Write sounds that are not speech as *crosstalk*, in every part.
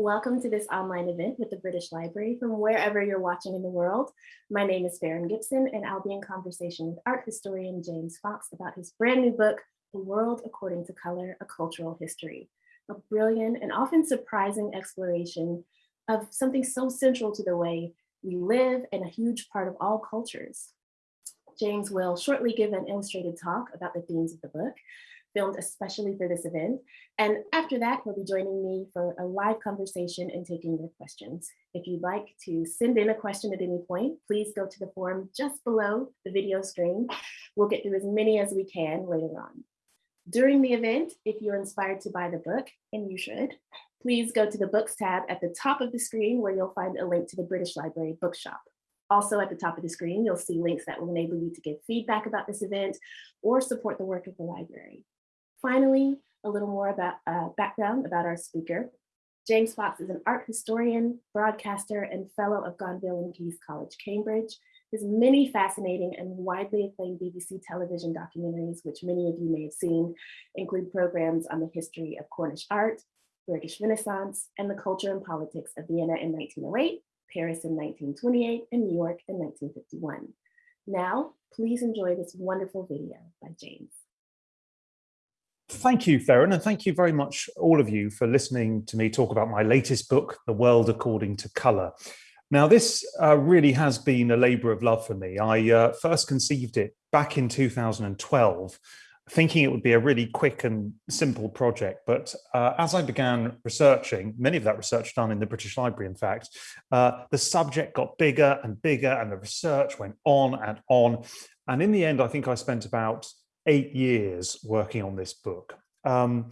Welcome to this online event with the British Library from wherever you're watching in the world. My name is Farron Gibson and I'll be in conversation with art historian James Fox about his brand new book, The World According to Color, A Cultural History, a brilliant and often surprising exploration of something so central to the way we live and a huge part of all cultures. James will shortly give an illustrated talk about the themes of the book, filmed especially for this event. And after that, he'll be joining me for a live conversation and taking your questions. If you'd like to send in a question at any point, please go to the form just below the video screen. We'll get through as many as we can later on. During the event, if you're inspired to buy the book, and you should, please go to the books tab at the top of the screen where you'll find a link to the British Library bookshop. Also at the top of the screen, you'll see links that will enable you to give feedback about this event or support the work of the library. Finally, a little more about uh, background about our speaker. James Fox is an art historian, broadcaster, and fellow of Gonville and Caius College, Cambridge. His many fascinating and widely acclaimed BBC television documentaries, which many of you may have seen, include programs on the history of Cornish art, British Renaissance, and the culture and politics of Vienna in 1908, Paris in 1928, and New York in 1951. Now, please enjoy this wonderful video by James. Thank you, Farron, and thank you very much, all of you, for listening to me talk about my latest book, The World According to Colour. Now, this uh, really has been a labour of love for me. I uh, first conceived it back in 2012, thinking it would be a really quick and simple project. But uh, as I began researching, many of that research done in the British Library, in fact, uh, the subject got bigger and bigger and the research went on and on. And in the end, I think I spent about eight years working on this book. Um,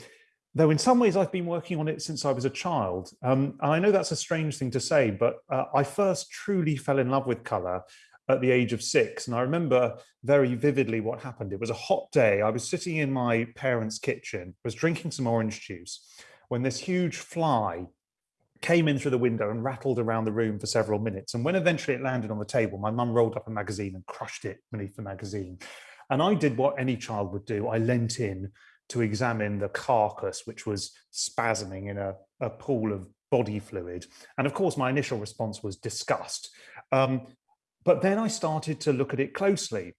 though in some ways I've been working on it since I was a child. Um, and I know that's a strange thing to say, but uh, I first truly fell in love with colour at the age of six. And I remember very vividly what happened. It was a hot day. I was sitting in my parents' kitchen, was drinking some orange juice, when this huge fly came in through the window and rattled around the room for several minutes. And when eventually it landed on the table, my mum rolled up a magazine and crushed it beneath the magazine. And I did what any child would do. I leant in to examine the carcass, which was spasming in a, a pool of body fluid. And of course, my initial response was disgust. Um, but then I started to look at it closely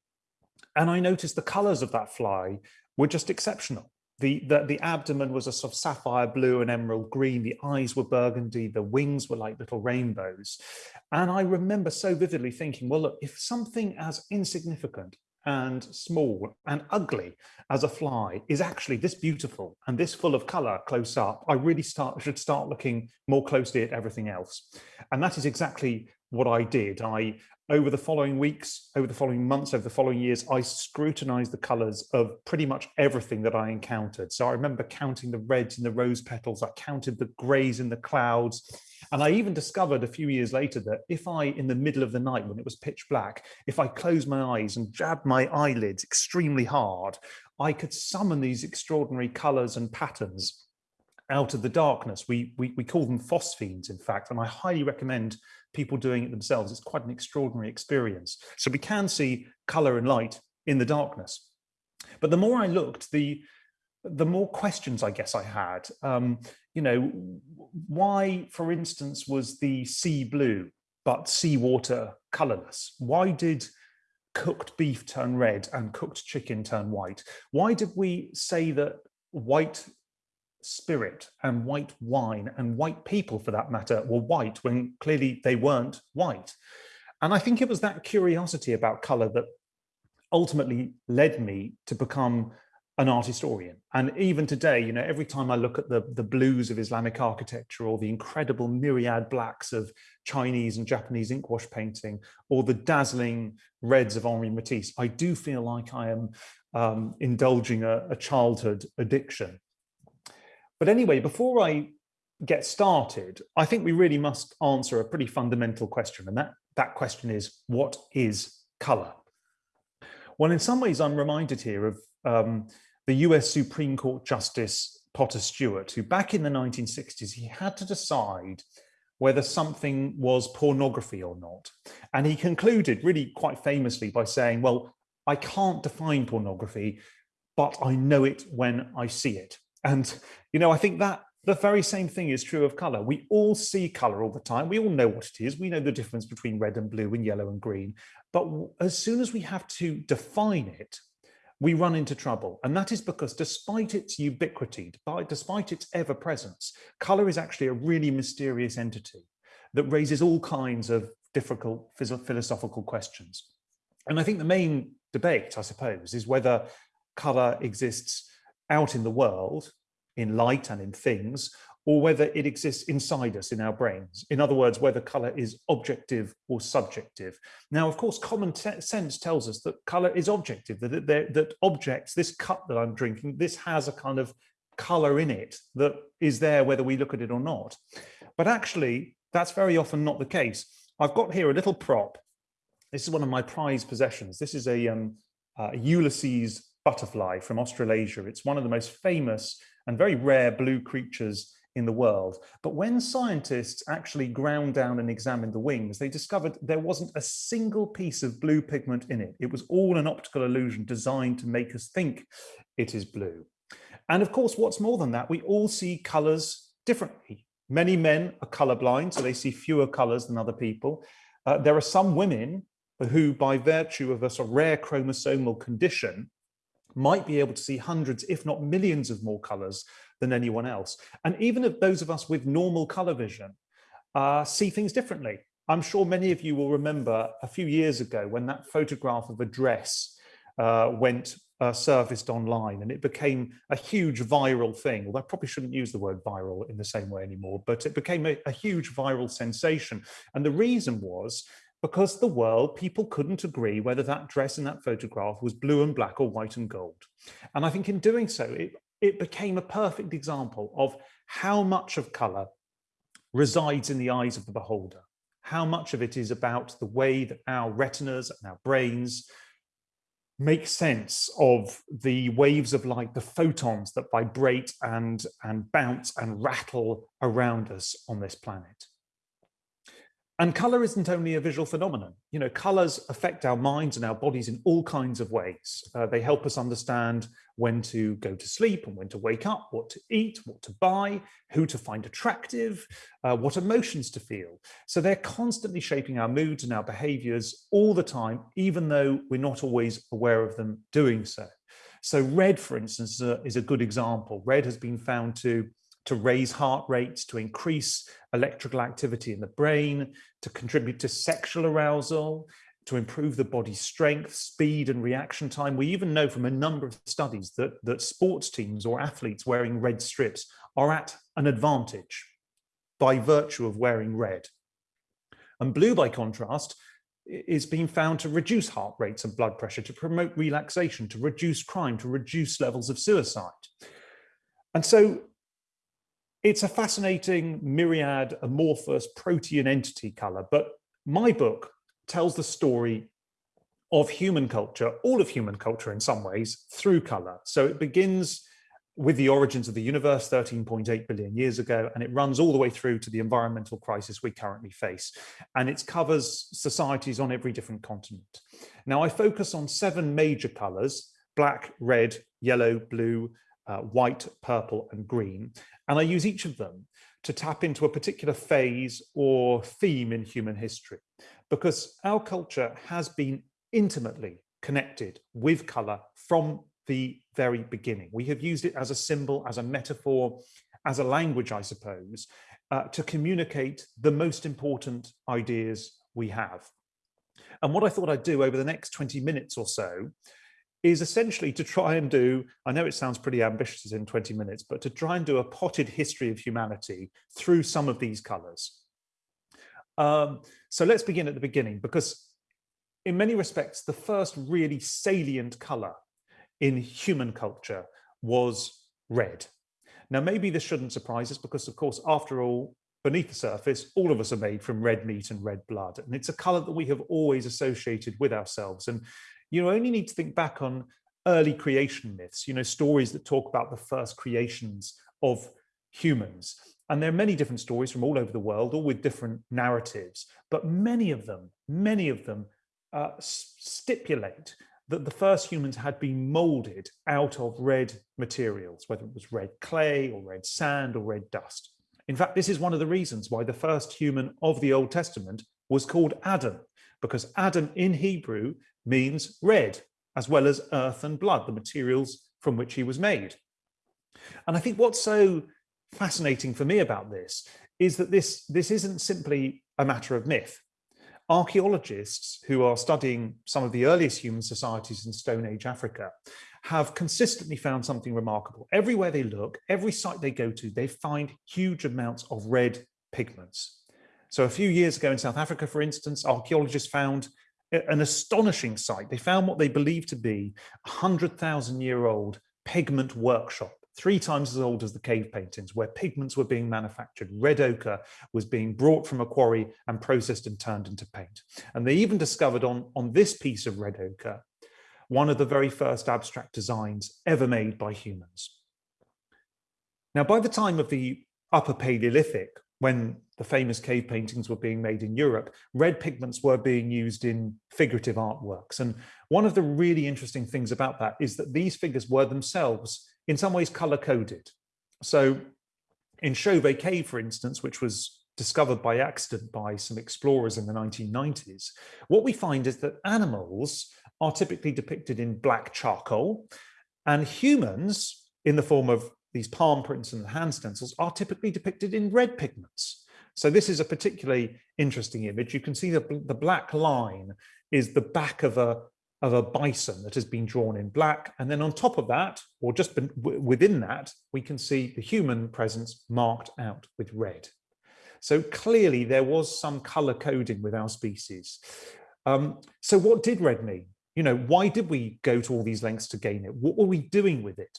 and I noticed the colors of that fly were just exceptional. The, the, the, abdomen was a sort of sapphire blue and emerald green. The eyes were burgundy. The wings were like little rainbows. And I remember so vividly thinking, well, look, if something as insignificant and small and ugly as a fly is actually this beautiful and this full of color close up, I really start should start looking more closely at everything else. And that is exactly what I did. I over the following weeks, over the following months, over the following years, I scrutinized the colors of pretty much everything that I encountered. So I remember counting the reds in the rose petals, I counted the grays in the clouds. And I even discovered a few years later that if I, in the middle of the night when it was pitch black, if I closed my eyes and jabbed my eyelids extremely hard, I could summon these extraordinary colors and patterns out of the darkness. We, we, we call them phosphenes, in fact, and I highly recommend people doing it themselves. It's quite an extraordinary experience. So we can see color and light in the darkness. But the more I looked, the the more questions I guess I had. Um, you know, why, for instance, was the sea blue but seawater colorless? Why did cooked beef turn red and cooked chicken turn white? Why did we say that white spirit and white wine and white people for that matter were white when clearly they weren't white. And I think it was that curiosity about color that ultimately led me to become an art historian. And even today, you know, every time I look at the, the blues of Islamic architecture or the incredible myriad blacks of Chinese and Japanese ink wash painting or the dazzling reds of Henri Matisse, I do feel like I am um, indulging a, a childhood addiction. But anyway, before I get started, I think we really must answer a pretty fundamental question. And that, that question is, what is color? Well, in some ways, I'm reminded here of um, the US Supreme Court Justice Potter Stewart, who back in the 1960s, he had to decide whether something was pornography or not. And he concluded really quite famously by saying, well, I can't define pornography, but I know it when I see it. And, you know, I think that the very same thing is true of color. We all see color all the time. We all know what it is. We know the difference between red and blue and yellow and green. But as soon as we have to define it, we run into trouble. And that is because despite its ubiquity, despite its ever presence, color is actually a really mysterious entity that raises all kinds of difficult philosophical questions. And I think the main debate, I suppose, is whether color exists out in the world in light and in things, or whether it exists inside us in our brains. In other words, whether color is objective or subjective. Now, of course, common sense tells us that color is objective, that, that, objects, this cup that I'm drinking, this has a kind of color in it that is there whether we look at it or not. But actually, that's very often not the case. I've got here a little prop. This is one of my prized possessions. This is a, um, uh, a Ulysses butterfly from Australasia. It's one of the most famous and very rare blue creatures in the world. But when scientists actually ground down and examined the wings, they discovered there wasn't a single piece of blue pigment in it. It was all an optical illusion designed to make us think it is blue. And of course, what's more than that, we all see colors differently. Many men are colorblind, so they see fewer colors than other people. Uh, there are some women who, by virtue of a sort of rare chromosomal condition, might be able to see hundreds, if not millions of more colors than anyone else. And even if those of us with normal color vision uh, see things differently. I'm sure many of you will remember a few years ago when that photograph of a dress uh, went uh, surfaced online and it became a huge viral thing. Although I probably shouldn't use the word viral in the same way anymore, but it became a, a huge viral sensation. And the reason was because the world, people couldn't agree whether that dress in that photograph was blue and black or white and gold. And I think in doing so, it, it became a perfect example of how much of color resides in the eyes of the beholder. How much of it is about the way that our retinas and our brains make sense of the waves of light, the photons that vibrate and, and bounce and rattle around us on this planet. And color isn't only a visual phenomenon. You know, colors affect our minds and our bodies in all kinds of ways. Uh, they help us understand when to go to sleep and when to wake up, what to eat, what to buy, who to find attractive, uh, what emotions to feel. So they're constantly shaping our moods and our behaviors all the time, even though we're not always aware of them doing so. So red, for instance, uh, is a good example. Red has been found to to raise heart rates, to increase electrical activity in the brain, to contribute to sexual arousal, to improve the body's strength, speed and reaction time. We even know from a number of studies that, that sports teams or athletes wearing red strips are at an advantage by virtue of wearing red. And blue, by contrast, is being found to reduce heart rates and blood pressure, to promote relaxation, to reduce crime, to reduce levels of suicide. And so it's a fascinating myriad amorphous protean entity color, but my book tells the story of human culture, all of human culture in some ways, through color. So it begins with the origins of the universe 13.8 billion years ago, and it runs all the way through to the environmental crisis we currently face. And it covers societies on every different continent. Now I focus on seven major colors, black, red, yellow, blue, uh, white, purple, and green. And I use each of them to tap into a particular phase or theme in human history, because our culture has been intimately connected with color from the very beginning. We have used it as a symbol, as a metaphor, as a language, I suppose, uh, to communicate the most important ideas we have. And what I thought I'd do over the next 20 minutes or so is essentially to try and do, I know it sounds pretty ambitious in 20 minutes, but to try and do a potted history of humanity through some of these colors. Um, so let's begin at the beginning, because in many respects, the first really salient color in human culture was red. Now, maybe this shouldn't surprise us because, of course, after all, beneath the surface, all of us are made from red meat and red blood. And it's a color that we have always associated with ourselves. And you only need to think back on early creation myths, you know, stories that talk about the first creations of humans. And there are many different stories from all over the world, all with different narratives, but many of them, many of them uh, stipulate that the first humans had been molded out of red materials, whether it was red clay or red sand or red dust. In fact, this is one of the reasons why the first human of the Old Testament was called Adam, because Adam in Hebrew means red, as well as earth and blood, the materials from which he was made. And I think what's so fascinating for me about this is that this, this isn't simply a matter of myth. Archaeologists who are studying some of the earliest human societies in Stone Age Africa have consistently found something remarkable. Everywhere they look, every site they go to, they find huge amounts of red pigments. So a few years ago in South Africa, for instance, archaeologists found an astonishing site. They found what they believed to be a 100,000 year old pigment workshop three times as old as the cave paintings, where pigments were being manufactured. Red ochre was being brought from a quarry and processed and turned into paint. And they even discovered on, on this piece of red ochre, one of the very first abstract designs ever made by humans. Now, by the time of the Upper Paleolithic, when the famous cave paintings were being made in Europe, red pigments were being used in figurative artworks. And one of the really interesting things about that is that these figures were themselves in some ways color coded. So in Chauvet Cave, for instance, which was discovered by accident by some explorers in the 1990s, what we find is that animals are typically depicted in black charcoal and humans in the form of these palm prints and hand stencils are typically depicted in red pigments. So this is a particularly interesting image. You can see the, the black line is the back of a, of a bison that has been drawn in black. And then on top of that, or just within that, we can see the human presence marked out with red. So clearly there was some color coding with our species. Um, so what did red mean? You know, why did we go to all these lengths to gain it? What were we doing with it?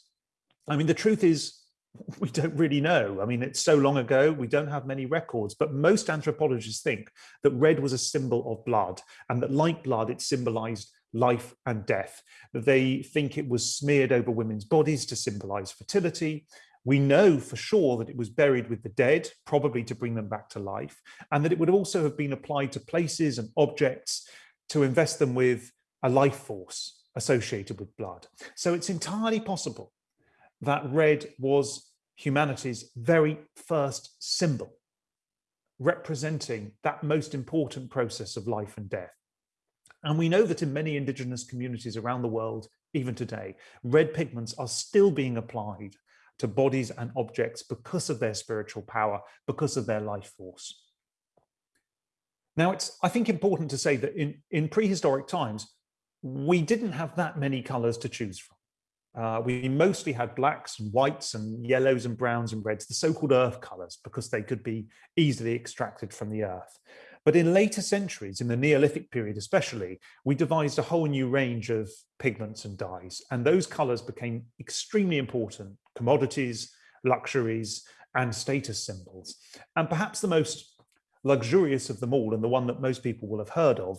I mean, the truth is *laughs* we don't really know. I mean, it's so long ago, we don't have many records, but most anthropologists think that red was a symbol of blood and that like blood, it symbolized life and death. They think it was smeared over women's bodies to symbolize fertility. We know for sure that it was buried with the dead, probably to bring them back to life, and that it would also have been applied to places and objects to invest them with a life force associated with blood. So it's entirely possible that red was humanity's very first symbol, representing that most important process of life and death. And we know that in many indigenous communities around the world, even today, red pigments are still being applied to bodies and objects because of their spiritual power, because of their life force. Now, it's, I think, important to say that in, in prehistoric times, we didn't have that many colors to choose from. Uh, we mostly had blacks and whites and yellows and browns and reds, the so-called earth colors, because they could be easily extracted from the earth. But in later centuries, in the Neolithic period especially, we devised a whole new range of pigments and dyes, and those colors became extremely important commodities, luxuries, and status symbols. And perhaps the most luxurious of them all, and the one that most people will have heard of,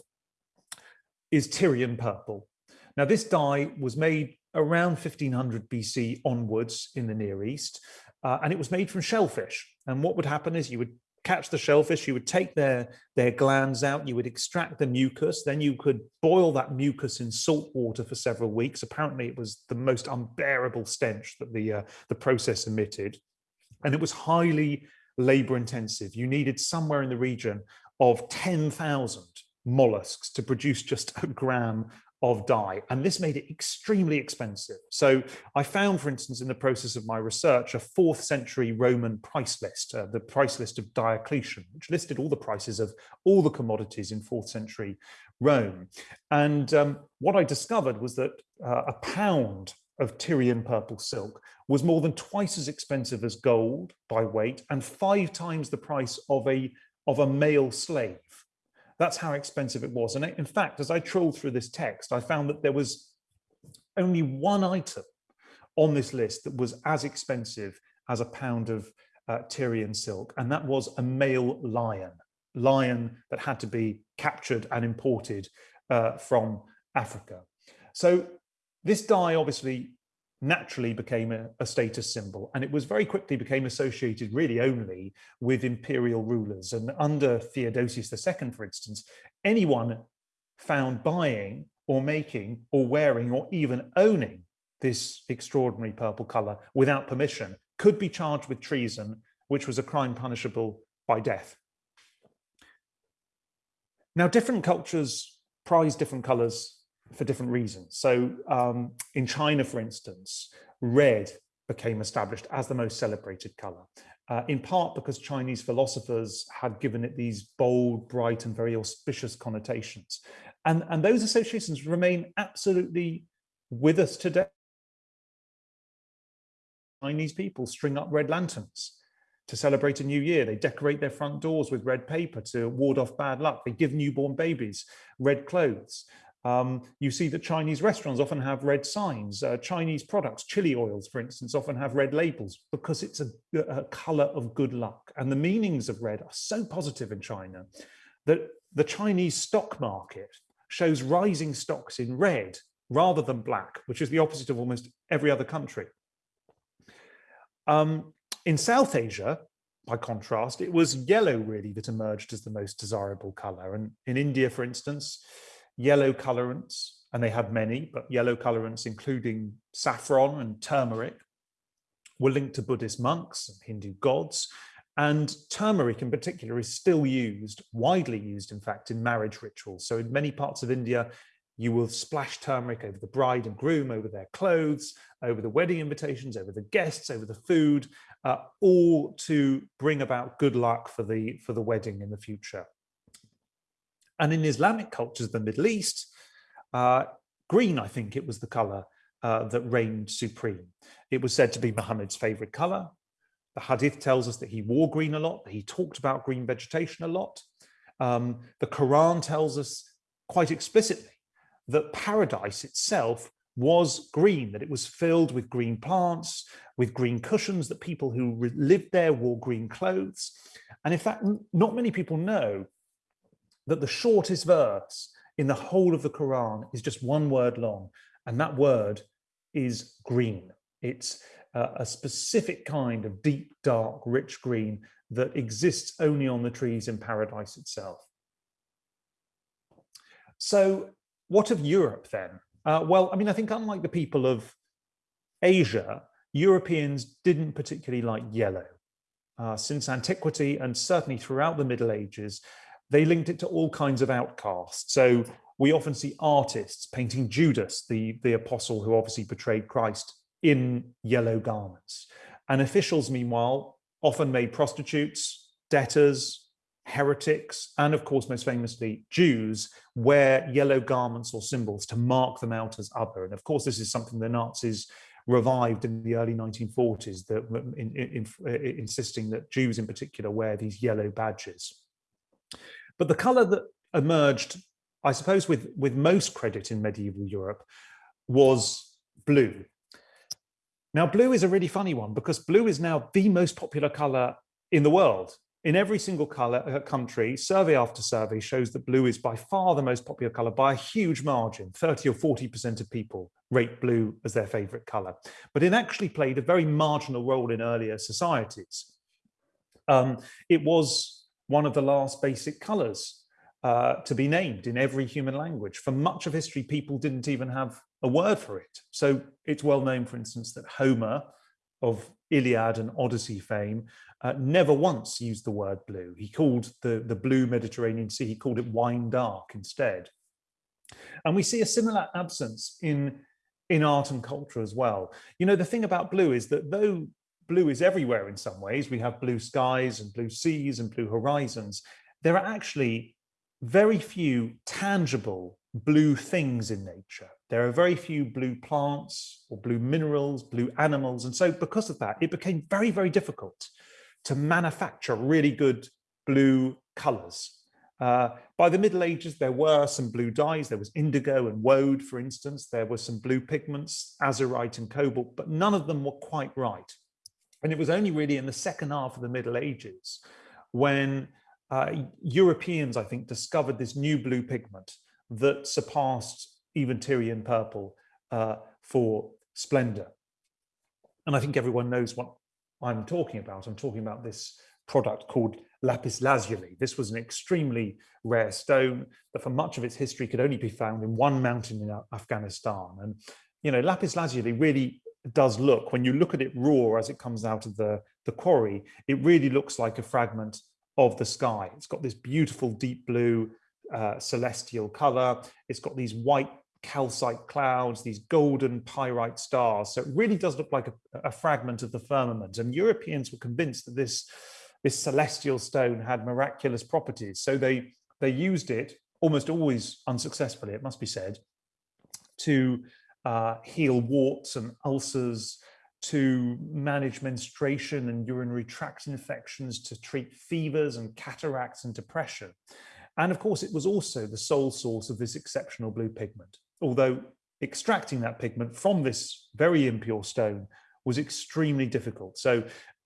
is Tyrian purple. Now, this dye was made around 1500 BC onwards in the Near East, uh, and it was made from shellfish. And what would happen is you would catch the shellfish, you would take their, their glands out, you would extract the mucus, then you could boil that mucus in salt water for several weeks. Apparently it was the most unbearable stench that the, uh, the process emitted. And it was highly labor intensive. You needed somewhere in the region of 10,000 mollusks to produce just a gram of dye and this made it extremely expensive. So i found for instance in the process of my research a fourth century roman price list uh, the price list of diocletian which listed all the prices of all the commodities in fourth century rome. And um, what i discovered was that uh, a pound of tyrian purple silk was more than twice as expensive as gold by weight and five times the price of a of a male slave that's how expensive it was. And in fact, as I trolled through this text, I found that there was only one item on this list that was as expensive as a pound of uh, Tyrian silk, and that was a male lion, lion that had to be captured and imported uh, from Africa. So this dye obviously naturally became a, a, status symbol and it was very quickly became associated really only with imperial rulers and under Theodosius II for instance anyone found buying or making or wearing or even owning this extraordinary purple color without permission could be charged with treason, which was a crime punishable by death. Now, different cultures prize different colors for different reasons. So um, in China, for instance, red became established as the most celebrated color, uh, in part because Chinese philosophers had given it these bold, bright, and very auspicious connotations. And, and those associations remain absolutely with us today. Chinese people string up red lanterns to celebrate a new year. They decorate their front doors with red paper to ward off bad luck. They give newborn babies red clothes. Um, you see that Chinese restaurants often have red signs. Uh, Chinese products, chili oils, for instance, often have red labels because it's a, a color of good luck. And the meanings of red are so positive in China that the Chinese stock market shows rising stocks in red rather than black, which is the opposite of almost every other country. Um, in South Asia, by contrast, it was yellow really that emerged as the most desirable color. And in India, for instance, yellow colorants, and they had many, but yellow colorants, including saffron and turmeric, were linked to Buddhist monks and Hindu gods. And turmeric in particular is still used, widely used, in fact, in marriage rituals. So in many parts of India, you will splash turmeric over the bride and groom, over their clothes, over the wedding invitations, over the guests, over the food, uh, all to bring about good luck for the, for the wedding in the future. And in Islamic cultures, of the Middle East, uh, green, I think it was the color uh, that reigned supreme. It was said to be Muhammad's favorite color. The hadith tells us that he wore green a lot, that he talked about green vegetation a lot. Um, the Quran tells us quite explicitly that paradise itself was green, that it was filled with green plants, with green cushions, that people who lived there wore green clothes. And in fact, not many people know that the shortest verse in the whole of the Quran is just one word long, and that word is green. It's uh, a specific kind of deep, dark, rich green that exists only on the trees in paradise itself. So what of Europe then? Uh, well, I mean, I think unlike the people of Asia, Europeans didn't particularly like yellow. Uh, since antiquity and certainly throughout the Middle Ages, they linked it to all kinds of outcasts. So we often see artists painting Judas, the, the apostle who obviously betrayed Christ, in yellow garments. And officials, meanwhile, often made prostitutes, debtors, heretics, and of course, most famously, Jews wear yellow garments or symbols to mark them out as other. And of course, this is something the Nazis revived in the early 1940s, that, in, in, in, insisting that Jews in particular wear these yellow badges. But the color that emerged, I suppose, with, with most credit in medieval Europe was blue. Now, blue is a really funny one because blue is now the most popular color in the world in every single color uh, country, survey after survey shows that blue is by far the most popular color by a huge margin. 30 or 40% of people rate blue as their favorite color. But it actually played a very marginal role in earlier societies. Um, it was one of the last basic colors uh, to be named in every human language. For much of history, people didn't even have a word for it. So it's well known, for instance, that Homer of Iliad and Odyssey fame uh, never once used the word blue. He called the, the blue Mediterranean Sea, he called it wine dark instead. And we see a similar absence in, in art and culture as well. You know, the thing about blue is that though blue is everywhere in some ways, we have blue skies and blue seas and blue horizons, there are actually very few tangible blue things in nature. There are very few blue plants or blue minerals, blue animals. And so because of that, it became very, very difficult to manufacture really good blue colors. Uh, by the Middle Ages, there were some blue dyes. There was indigo and woad, for instance. There were some blue pigments, azurite and cobalt, but none of them were quite right. And it was only really in the second half of the Middle Ages when uh, Europeans, I think, discovered this new blue pigment that surpassed even Tyrian purple uh, for splendor. And I think everyone knows what I'm talking about. I'm talking about this product called lapis lazuli. This was an extremely rare stone that for much of its history could only be found in one mountain in Afghanistan. And, you know, lapis lazuli really does look, when you look at it raw as it comes out of the, the quarry, it really looks like a fragment of the sky. It's got this beautiful deep blue uh, celestial color. It's got these white calcite clouds, these golden pyrite stars. So it really does look like a, a, fragment of the firmament. And Europeans were convinced that this, this celestial stone had miraculous properties. So they, they used it, almost always unsuccessfully, it must be said, to uh, heal warts and ulcers, to manage menstruation and urinary tract infections, to treat fevers and cataracts and depression. And of course, it was also the sole source of this exceptional blue pigment although extracting that pigment from this very impure stone was extremely difficult. So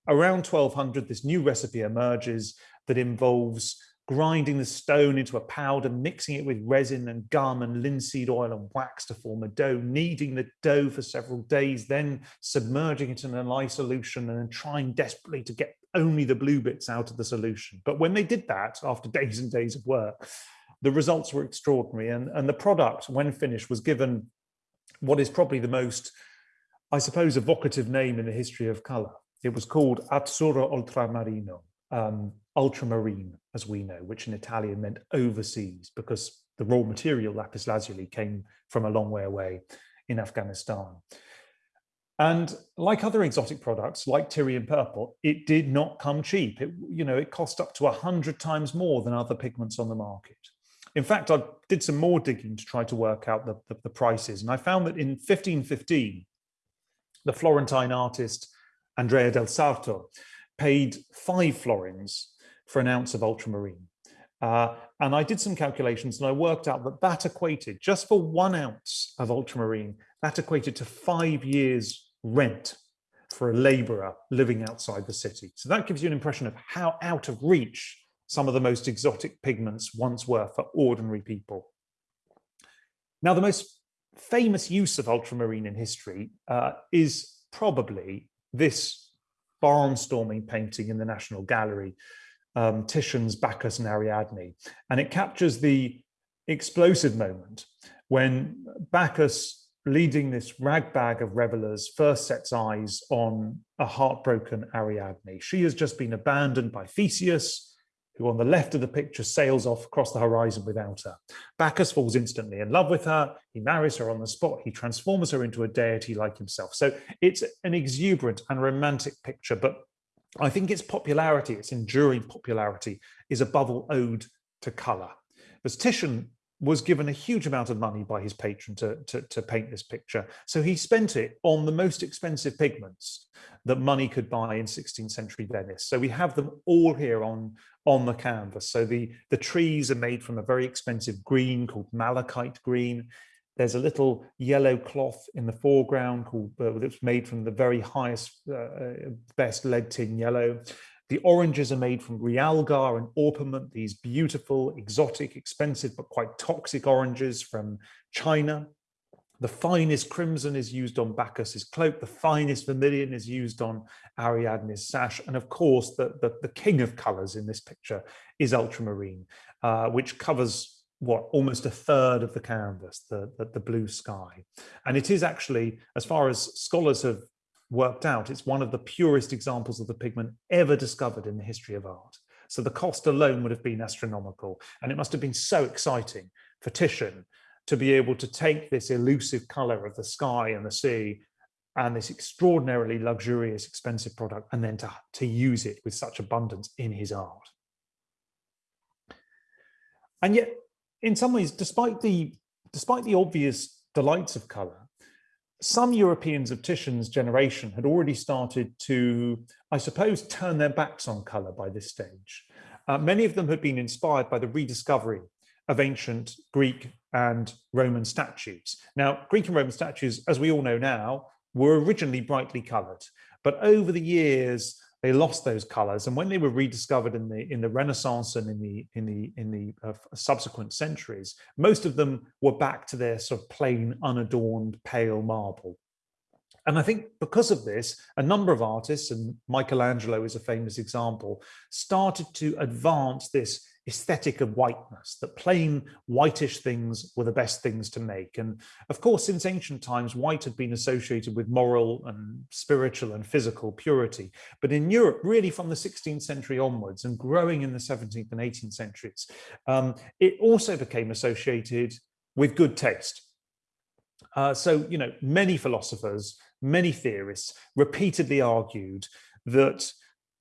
around 1200, this new recipe emerges that involves grinding the stone into a powder, mixing it with resin and gum and linseed oil and wax to form a dough, kneading the dough for several days, then submerging it in a lye solution and then trying desperately to get only the blue bits out of the solution. But when they did that, after *laughs* days and days of work, the results were extraordinary and, and the product, when finished, was given what is probably the most, I suppose, evocative name in the history of color. It was called Azzurro Ultramarino, um, ultramarine, as we know, which in Italian meant overseas because the raw material lapis lazuli came from a long way away in Afghanistan. And like other exotic products, like Tyrian purple, it did not come cheap. It, you know, it cost up to 100 times more than other pigments on the market. In fact, I did some more digging to try to work out the, the, the prices. And I found that in 1515, the Florentine artist Andrea del Sarto paid five florins for an ounce of ultramarine. Uh, and I did some calculations and I worked out that that equated, just for one ounce of ultramarine, that equated to five years rent for a laborer living outside the city. So that gives you an impression of how out of reach some of the most exotic pigments once were for ordinary people. Now, the most famous use of ultramarine in history uh, is probably this barnstorming painting in the National Gallery, um, Titian's Bacchus and Ariadne. And it captures the explosive moment when Bacchus, leading this ragbag of revelers, first sets eyes on a heartbroken Ariadne. She has just been abandoned by Theseus, who on the left of the picture sails off across the horizon without her. Bacchus falls instantly in love with her. He marries her on the spot. He transforms her into a deity like himself. So it's an exuberant and romantic picture, but I think its popularity, its enduring popularity, is above all owed to colour. As Titian was given a huge amount of money by his patron to, to, to, paint this picture. So he spent it on the most expensive pigments that money could buy in 16th century Venice. So we have them all here on, on the canvas. So the, the trees are made from a very expensive green called malachite green. There's a little yellow cloth in the foreground called uh, that's made from the very highest, uh, uh best lead tin yellow. The oranges are made from realgar and orpiment, these beautiful, exotic, expensive, but quite toxic oranges from China. The finest crimson is used on Bacchus's cloak. The finest vermilion is used on Ariadne's sash. And of course, the, the, the king of colors in this picture is ultramarine, uh, which covers what almost a third of the canvas, the, the, the blue sky. And it is actually, as far as scholars have worked out, it's one of the purest examples of the pigment ever discovered in the history of art. So the cost alone would have been astronomical. And it must have been so exciting for Titian to be able to take this elusive color of the sky and the sea and this extraordinarily luxurious, expensive product, and then to, to use it with such abundance in his art. And yet, in some ways, despite the, despite the obvious delights of color, some Europeans of Titian's generation had already started to, I suppose, turn their backs on colour by this stage. Uh, many of them had been inspired by the rediscovery of ancient Greek and Roman statues. Now, Greek and Roman statues, as we all know now, were originally brightly coloured, but over the years, they lost those colors and when they were rediscovered in the in the renaissance and in the in the in the uh, subsequent centuries most of them were back to their sort of plain unadorned pale marble. And I think because of this, a number of artists, and Michelangelo is a famous example, started to advance this aesthetic of whiteness, that plain whitish things were the best things to make. And of course, since ancient times, white had been associated with moral and spiritual and physical purity. But in Europe, really from the 16th century onwards and growing in the 17th and 18th centuries, um, it also became associated with good taste. Uh, so, you know, many philosophers many theorists repeatedly argued that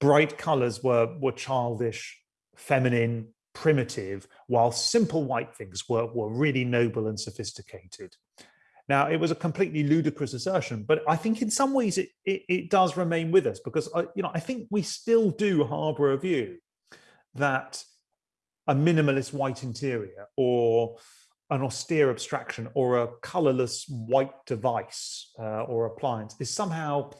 bright colors were, were childish, feminine, primitive, while simple white things were, were really noble and sophisticated. Now, it was a completely ludicrous assertion, but I think in some ways it, it, it does remain with us because, I, you know, I think we still do harbor a view that a minimalist white interior or an austere abstraction or a colorless white device uh, or appliance is somehow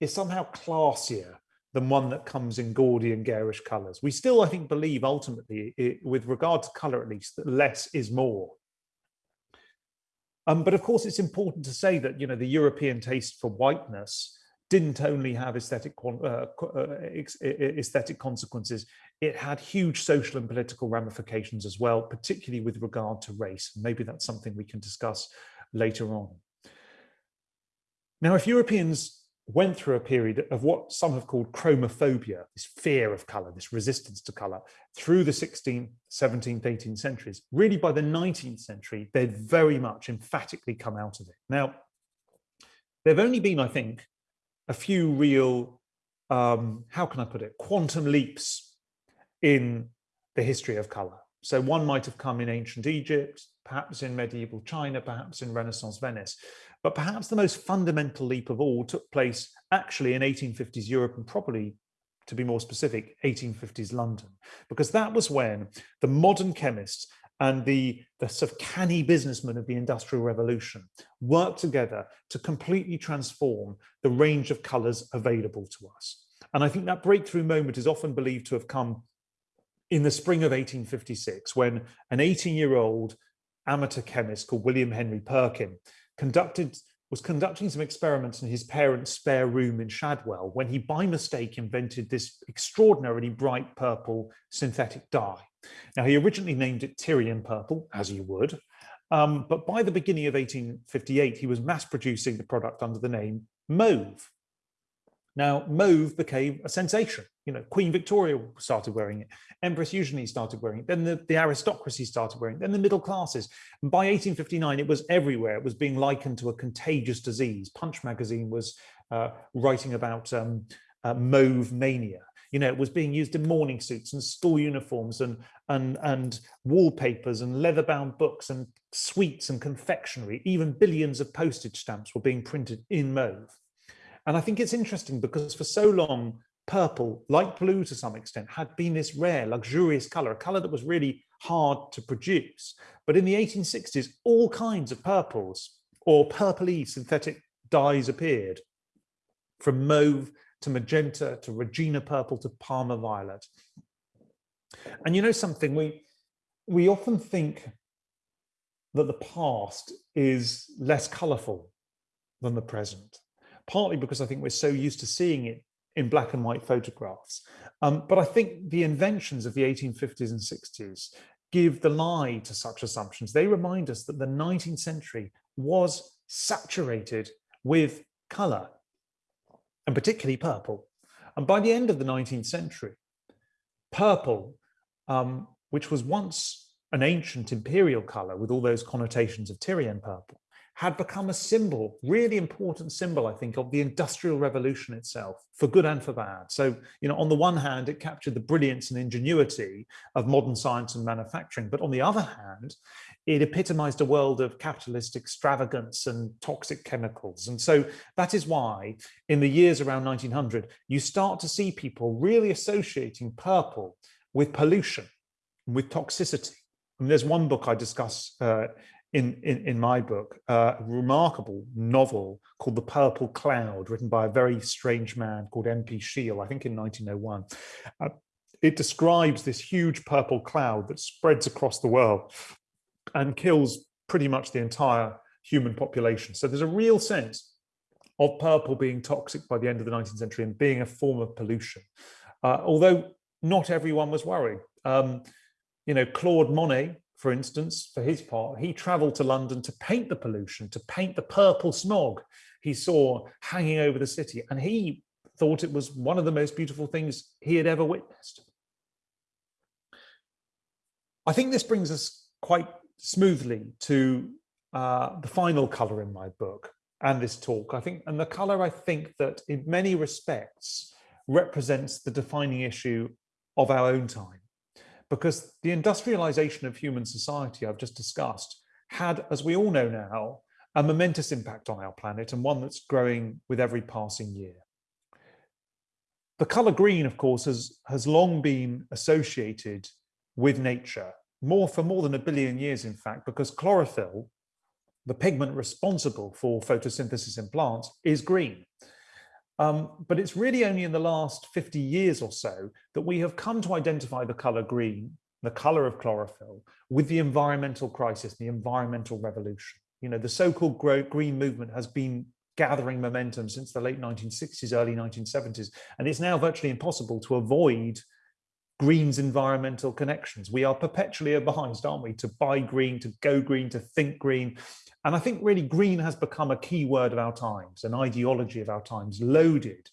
is somehow classier than one that comes in gaudy and garish colors. We still, I think, believe ultimately, it, with regard to color at least, that less is more. Um, but of course, it's important to say that you know the European taste for whiteness didn't only have aesthetic uh, uh aesthetic consequences, it had huge social and political ramifications as well, particularly with regard to race. Maybe that's something we can discuss later on. Now, if Europeans went through a period of what some have called chromophobia, this fear of color, this resistance to color, through the 16th, 17th, 18th centuries, really by the 19th century, they'd very much emphatically come out of it. Now, there've only been, I think, a few real, um, how can I put it, quantum leaps in the history of color. So one might have come in ancient Egypt, perhaps in medieval China, perhaps in Renaissance Venice. But perhaps the most fundamental leap of all took place actually in 1850s Europe and probably, to be more specific, 1850s London, because that was when the modern chemists and the, the sort of canny businessmen of the Industrial Revolution worked together to completely transform the range of colors available to us. And I think that breakthrough moment is often believed to have come in the spring of 1856 when an 18-year-old amateur chemist called William Henry Perkin conducted was conducting some experiments in his parents' spare room in Shadwell when he by mistake invented this extraordinarily bright purple synthetic dye. Now, he originally named it Tyrian purple, as you would, um, but by the beginning of 1858, he was mass producing the product under the name mauve. Now, mauve became a sensation. You know, Queen Victoria started wearing it. Empress Eugenie started wearing it. Then the, the aristocracy started wearing it. Then the middle classes. And by 1859, it was everywhere. It was being likened to a contagious disease. Punch magazine was uh, writing about um, uh, mauve mania you know, it was being used in morning suits and school uniforms and, and, and wallpapers and leather-bound books and sweets and confectionery. Even billions of postage stamps were being printed in mauve. And I think it's interesting because for so long, purple, like blue to some extent, had been this rare, luxurious color, a color that was really hard to produce. But in the 1860s, all kinds of purples or purpley synthetic dyes appeared, from mauve to magenta, to Regina purple, to Parma violet. And you know something, we, we often think that the past is less colorful than the present, partly because I think we're so used to seeing it in black and white photographs. Um, but I think the inventions of the 1850s and 60s give the lie to such assumptions. They remind us that the 19th century was saturated with color and particularly purple. And by the end of the 19th century, purple, um, which was once an ancient imperial color with all those connotations of Tyrian purple, had become a symbol, really important symbol, I think, of the Industrial Revolution itself, for good and for bad. So, you know, on the one hand, it captured the brilliance and ingenuity of modern science and manufacturing, but on the other hand, it epitomized a world of capitalist extravagance and toxic chemicals. And so that is why in the years around 1900, you start to see people really associating purple with pollution, with toxicity. And there's one book I discuss uh, in, in, in, my book, uh, a remarkable novel called The Purple Cloud, written by a very strange man called M.P. Shiel, I think in 1901. Uh, it describes this huge purple cloud that spreads across the world and kills pretty much the entire human population. So there's a real sense of purple being toxic by the end of the 19th century and being a form of pollution. Uh, although not everyone was worried. Um, you know, Claude Monet, for instance, for his part, he traveled to London to paint the pollution, to paint the purple smog he saw hanging over the city. And he thought it was one of the most beautiful things he had ever witnessed. I think this brings us quite smoothly to uh, the final color in my book and this talk. I think, and the color I think that in many respects represents the defining issue of our own time. Because the industrialization of human society I've just discussed had, as we all know now, a momentous impact on our planet and one that's growing with every passing year. The color green, of course, has, has long been associated with nature, more for more than a billion years, in fact, because chlorophyll, the pigment responsible for photosynthesis in plants, is green. Um, but it's really only in the last 50 years or so that we have come to identify the color green, the color of chlorophyll, with the environmental crisis, the environmental revolution. You know, the so-called green movement has been gathering momentum since the late 1960s, early 1970s, and it's now virtually impossible to avoid green's environmental connections. We are perpetually advised, aren't we, to buy green, to go green, to think green. And I think really green has become a key word of our times, an ideology of our times, loaded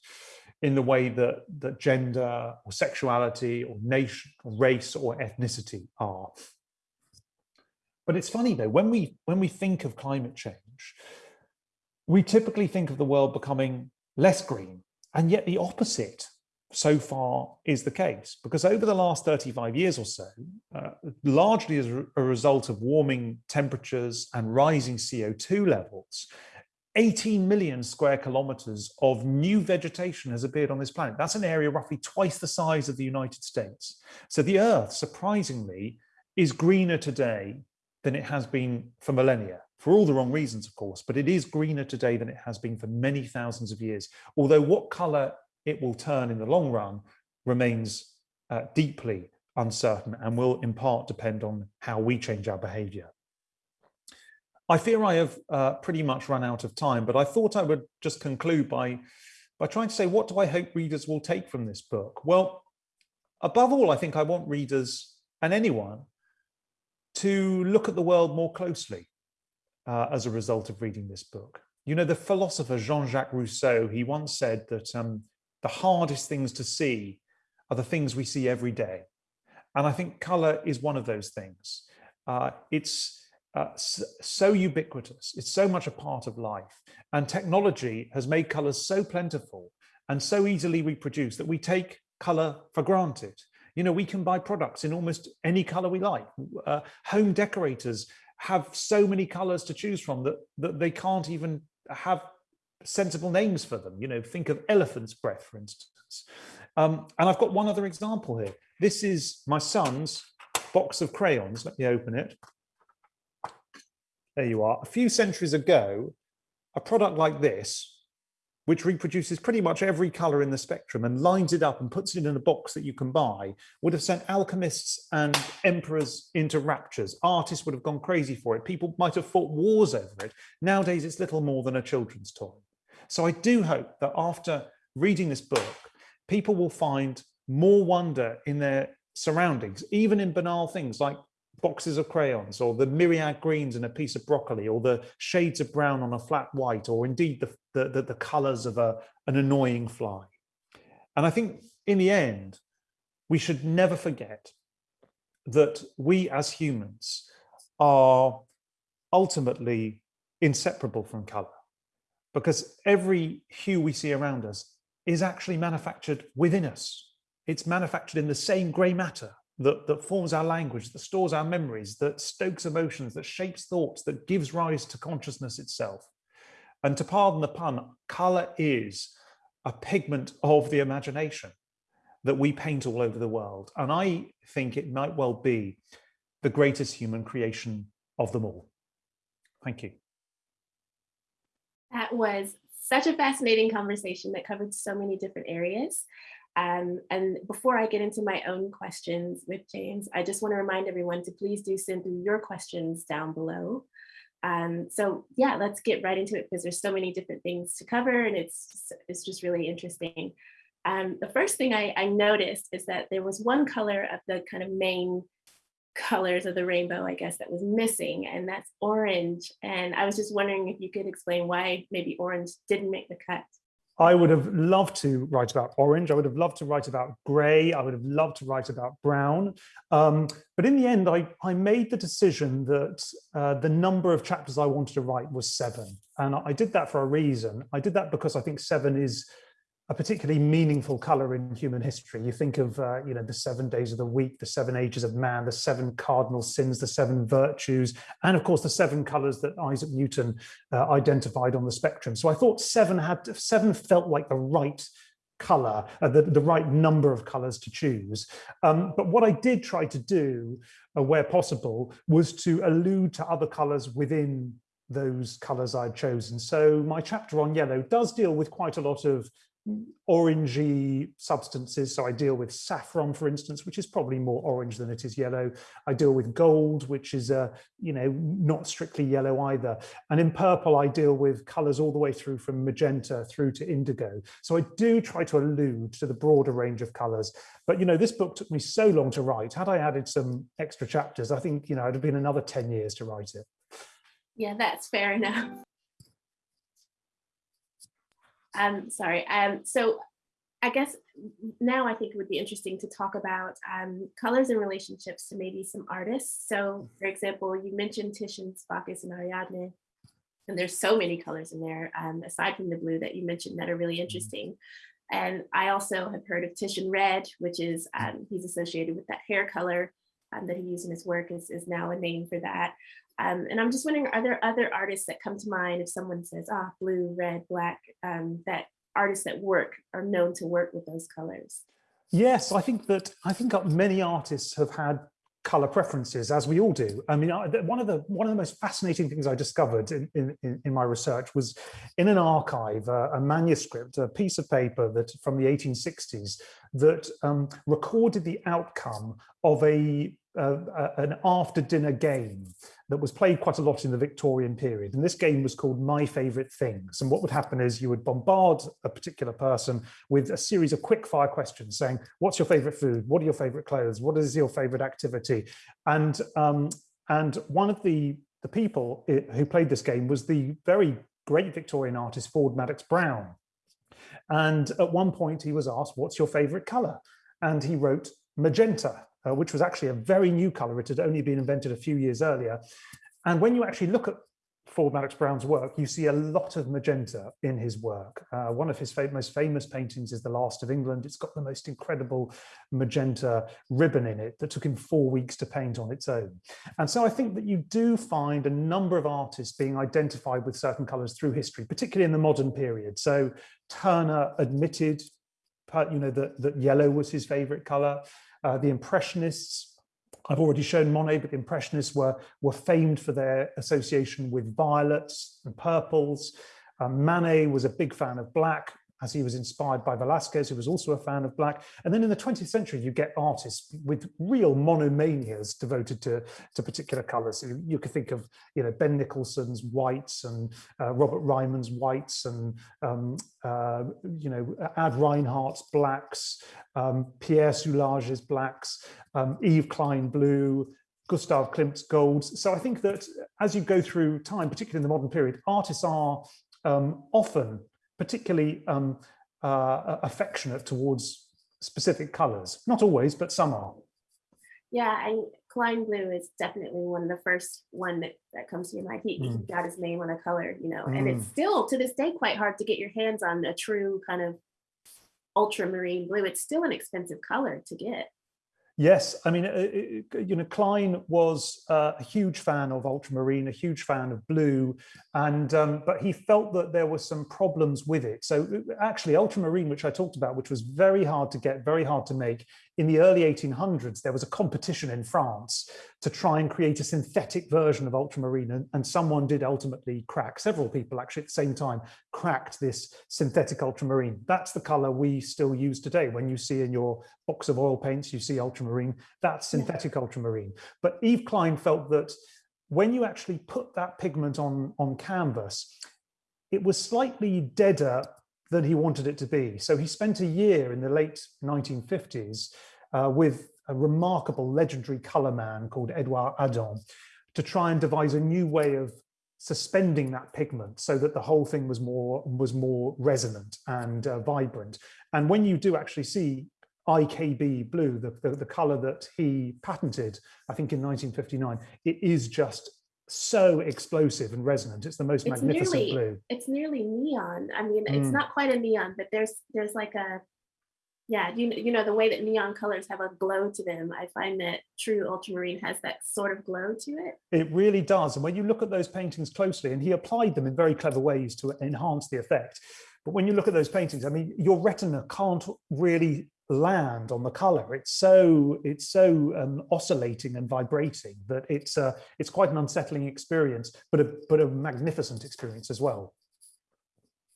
in the way that, that gender or sexuality or nation, or race or ethnicity are. But it's funny though, when we, when we think of climate change, we typically think of the world becoming less green, and yet the opposite so far is the case because over the last 35 years or so, uh, largely as a result of warming temperatures and rising CO2 levels, 18 million square kilometers of new vegetation has appeared on this planet. That's an area roughly twice the size of the United States. So the Earth, surprisingly, is greener today than it has been for millennia, for all the wrong reasons, of course, but it is greener today than it has been for many thousands of years. Although what color it will turn in the long run remains uh, deeply uncertain and will in part depend on how we change our behavior. I fear I have uh, pretty much run out of time, but I thought I would just conclude by, by trying to say, what do I hope readers will take from this book? Well, above all, I think I want readers and anyone to look at the world more closely uh, as a result of reading this book. You know, the philosopher Jean-Jacques Rousseau, he once said that um, the hardest things to see are the things we see every day. And I think color is one of those things. Uh, it's uh, so ubiquitous. It's so much a part of life. And technology has made colors so plentiful and so easily reproduced that we take color for granted. You know, we can buy products in almost any color we like. Uh, home decorators have so many colors to choose from that, that they can't even have sensible names for them. You know, think of elephant's breath, for instance. Um, and I've got one other example here. This is my son's box of crayons. Let me open it. There you are. A few centuries ago, a product like this, which reproduces pretty much every color in the spectrum and lines it up and puts it in a box that you can buy, would have sent alchemists and emperors into raptures. Artists would have gone crazy for it. People might have fought wars over it. Nowadays, it's little more than a children's toy. So I do hope that after reading this book, people will find more wonder in their surroundings, even in banal things like boxes of crayons or the myriad greens in a piece of broccoli or the shades of brown on a flat white or indeed the, the, the, colors of a, an annoying fly. And I think in the end, we should never forget that we as humans are ultimately inseparable from color because every hue we see around us is actually manufactured within us. It's manufactured in the same grey matter that, that forms our language, that stores our memories, that stokes emotions, that shapes thoughts, that gives rise to consciousness itself. And to pardon the pun, colour is a pigment of the imagination that we paint all over the world. And I think it might well be the greatest human creation of them all. Thank you. That was such a fascinating conversation that covered so many different areas. Um, and before I get into my own questions with James, I just want to remind everyone to please do send through your questions down below. Um, so yeah, let's get right into it because there's so many different things to cover and it's just, it's just really interesting. Um, the first thing I, I noticed is that there was one color of the kind of main colors of the rainbow, I guess, that was missing, and that's orange. And I was just wondering if you could explain why maybe orange didn't make the cut. I would have loved to write about orange. I would have loved to write about grey. I would have loved to write about brown. Um, but in the end, I, I made the decision that uh, the number of chapters I wanted to write was seven. And I did that for a reason. I did that because I think seven is a particularly meaningful color in human history. You think of, uh, you know, the seven days of the week, the seven ages of man, the seven cardinal sins, the seven virtues, and of course the seven colors that Isaac Newton uh, identified on the spectrum. So I thought seven had seven felt like the right color, uh, the, the right number of colors to choose. Um, but what I did try to do, uh, where possible, was to allude to other colors within those colors I'd chosen. So my chapter on yellow does deal with quite a lot of orangey substances. So I deal with saffron, for instance, which is probably more orange than it is yellow. I deal with gold, which is, uh, you know, not strictly yellow either. And in purple, I deal with colors all the way through from magenta through to indigo. So I do try to allude to the broader range of colors. But, you know, this book took me so long to write. Had I added some extra chapters, I think, you know, it'd have been another 10 years to write it. Yeah, that's fair enough. Um, sorry. Um, so I guess now I think it would be interesting to talk about um, colors and relationships to maybe some artists. So for example, you mentioned Titian's Bacchus and Ariadne, and there's so many colors in there, um, aside from the blue that you mentioned that are really mm-hmm. interesting. And I also have heard of Titian Red, which is, um, he's associated with that hair color um, that he used in his work is, is now a name for that. Um, and I'm just wondering, are there other artists that come to mind if someone says, ah, blue, red, black, um, that artists that work are known to work with those colors? Yes, I think that I think many artists have had color preferences as we all do i mean one of the one of the most fascinating things i discovered in in, in my research was in an archive uh, a manuscript a piece of paper that from the 1860s that um, recorded the outcome of a uh, an after dinner game that was played quite a lot in the Victorian period. And this game was called My Favorite Things. And what would happen is you would bombard a particular person with a series of quick fire questions saying, what's your favorite food? What are your favorite clothes? What is your favorite activity? And, um, and one of the, the people who played this game was the very great Victorian artist, Ford Madox Brown. And at one point he was asked, what's your favorite color? And he wrote magenta uh, which was actually a very new color. It had only been invented a few years earlier. And when you actually look at Ford Madox Brown's work, you see a lot of magenta in his work. Uh, one of his fa most famous paintings is The Last of England. It's got the most incredible magenta ribbon in it that took him four weeks to paint on its own. And so I think that you do find a number of artists being identified with certain colors through history, particularly in the modern period. So Turner admitted you know, that, that yellow was his favorite color. Uh, the Impressionists, I've already shown Monet, but the Impressionists were, were famed for their association with violets and purples. Um, Manet was a big fan of black as he was inspired by Velasquez, who was also a fan of black. And then in the 20th century, you get artists with real monomanias devoted to, to particular colors. You, you could think of, you know, Ben Nicholson's whites and uh, Robert Ryman's whites and, um, uh, you know, Ad Reinhardt's blacks, um, Pierre Soulages' blacks, um, Yves Klein blue, Gustav Klimt's golds. So I think that as you go through time, particularly in the modern period, artists are um, often particularly um, uh, affectionate towards specific colors. Not always, but some are. Yeah, and Klein Blue is definitely one of the first one that, that comes to your mind. He, mm. he got his name on a color, you know, mm. and it's mm. still to this day quite hard to get your hands on a true kind of ultramarine blue. It's still an expensive color to get. Yes, I mean, it, you know, Klein was uh, a huge fan of ultramarine, a huge fan of blue, and um, but he felt that there were some problems with it. So uh, actually, ultramarine, which I talked about, which was very hard to get, very hard to make, in the early 1800s, there was a competition in France to try and create a synthetic version of ultramarine, and, someone did ultimately crack. Several people actually at the same time cracked this synthetic ultramarine. That's the color we still use today. When you see in your box of oil paints, you see ultramarine, that's synthetic yeah. ultramarine. But Yves Klein felt that when you actually put that pigment on, on canvas, it was slightly deader than he wanted it to be. So he spent a year in the late 1950s uh, with a remarkable legendary color man called Edouard Adam to try and devise a new way of suspending that pigment so that the whole thing was more was more resonant and uh, vibrant. And when you do actually see IKB blue, the, the, the color that he patented, I think in 1959, it is just so explosive and resonant. It's the most it's magnificent nearly, blue. It's nearly neon. I mean, mm. it's not quite a neon, but there's there's like a yeah, you you know the way that neon colors have a glow to them. I find that true ultramarine has that sort of glow to it. It really does. And when you look at those paintings closely, and he applied them in very clever ways to enhance the effect. But when you look at those paintings, I mean, your retina can't really land on the color. It's so it's so um, oscillating and vibrating that it's uh, it's quite an unsettling experience, but a but a magnificent experience as well.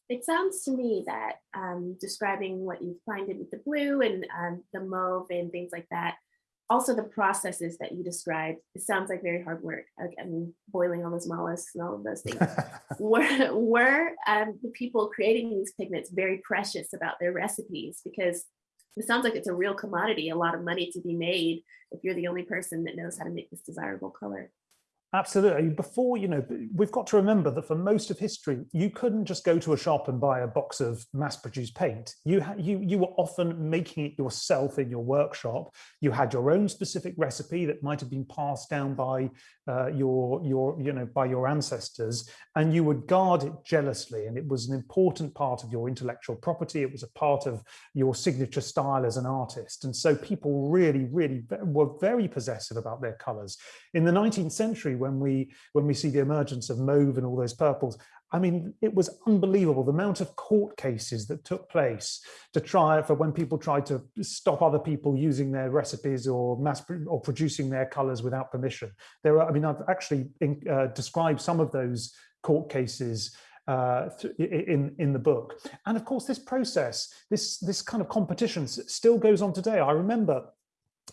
It sounds to me that um, describing what you find in with the blue and um, the mauve and things like that, also the processes that you described, it sounds like very hard work. I mean, boiling all those mollusks and all of those things. *laughs* were were um, the people creating these pigments very precious about their recipes? Because it sounds like it's a real commodity, a lot of money to be made if you're the only person that knows how to make this desirable color. Absolutely. Before, you know, we've got to remember that for most of history, you couldn't just go to a shop and buy a box of mass-produced paint. You, you, you were often making it yourself in your workshop. You had your own specific recipe that might have been passed down by uh, your, your, you know, by your ancestors, and you would guard it jealously. And it was an important part of your intellectual property. It was a part of your signature style as an artist. And so people really, really were very possessive about their colors. In the 19th century, when we when we see the emergence of mauve and all those purples. I mean, it was unbelievable the amount of court cases that took place to try for when people tried to stop other people using their recipes or mass or producing their colors without permission. There are, I mean, I've actually in, uh, described some of those court cases uh, in in the book. And of course, this process, this this kind of competition still goes on today. I remember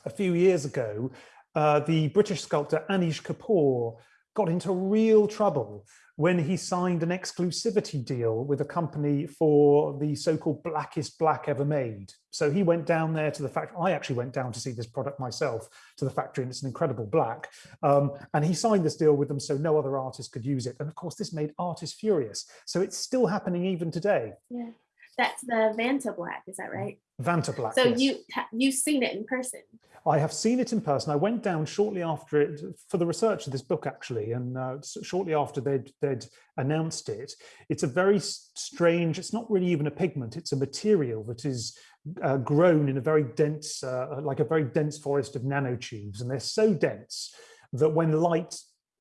a few years ago, uh, the British sculptor Anish Kapoor got into real trouble when he signed an exclusivity deal with a company for the so-called blackest black ever made. So he went down there to the factory. I actually went down to see this product myself to the factory and it's an incredible black. Um, and he signed this deal with them so no other artist could use it. And of course, this made artists furious. So it's still happening even today. Yeah, that's the Vantablack, is that right? Vantablack. So yes. you, you've seen it in person? I have seen it in person. I went down shortly after it for the research of this book, actually, and uh, shortly after they'd, they'd announced it. It's a very strange, it's not really even a pigment, it's a material that is uh, grown in a very dense, uh, like a very dense forest of nanotubes. And they're so dense that when light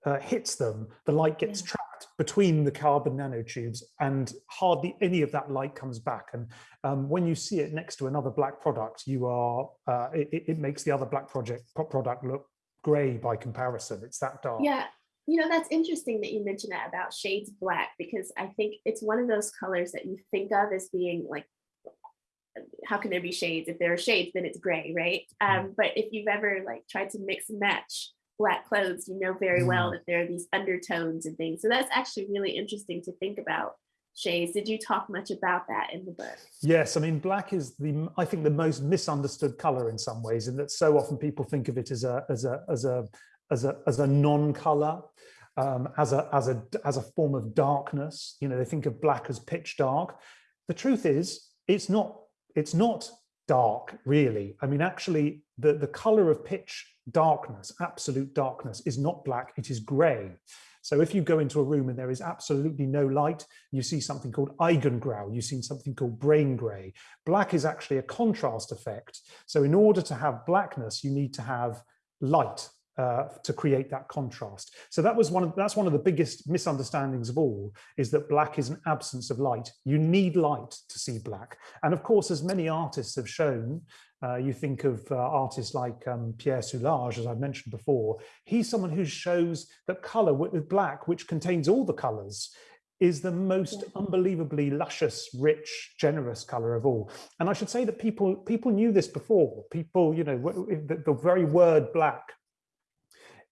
uh, hits them, the light gets yeah. trapped between the carbon nanotubes and hardly any of that light comes back. And um, when you see it next to another black product, you are, uh, it, it, makes the other black project product look gray by comparison. It's that dark. Yeah. You know, that's interesting that you mentioned that about shades black, because I think it's one of those colors that you think of as being like how can there be shades if there are shades then it's gray right mm. um, but if you've ever like tried to mix and match black clothes, you know very well mm. that there are these undertones and things. So that's actually really interesting to think about. Shades, did you talk much about that in the book? Yes, I mean, black is the, I think the most misunderstood color in some ways, in that so often people think of it as a, as a, as a, as a, as a non-color, um, as a, as a, as a form of darkness. You know, they think of black as pitch dark. The truth is, it's not, it's not dark, really. I mean, actually, the, the color of pitch darkness, absolute darkness, is not black, it is gray. So if you go into a room and there is absolutely no light, you see something called Eigengrau, you see something called brain gray. Black is actually a contrast effect. So in order to have blackness, you need to have light uh, to create that contrast. So that was one of that's one of the biggest misunderstandings of all is that black is an absence of light. You need light to see black. And of course, as many artists have shown, uh, you think of uh, artists like um, Pierre Soulages, as I've mentioned before, he's someone who shows that color with black, which contains all the colors, is the most unbelievably luscious, rich, generous color of all. And I should say that people people knew this before. People, you know, the, the very word black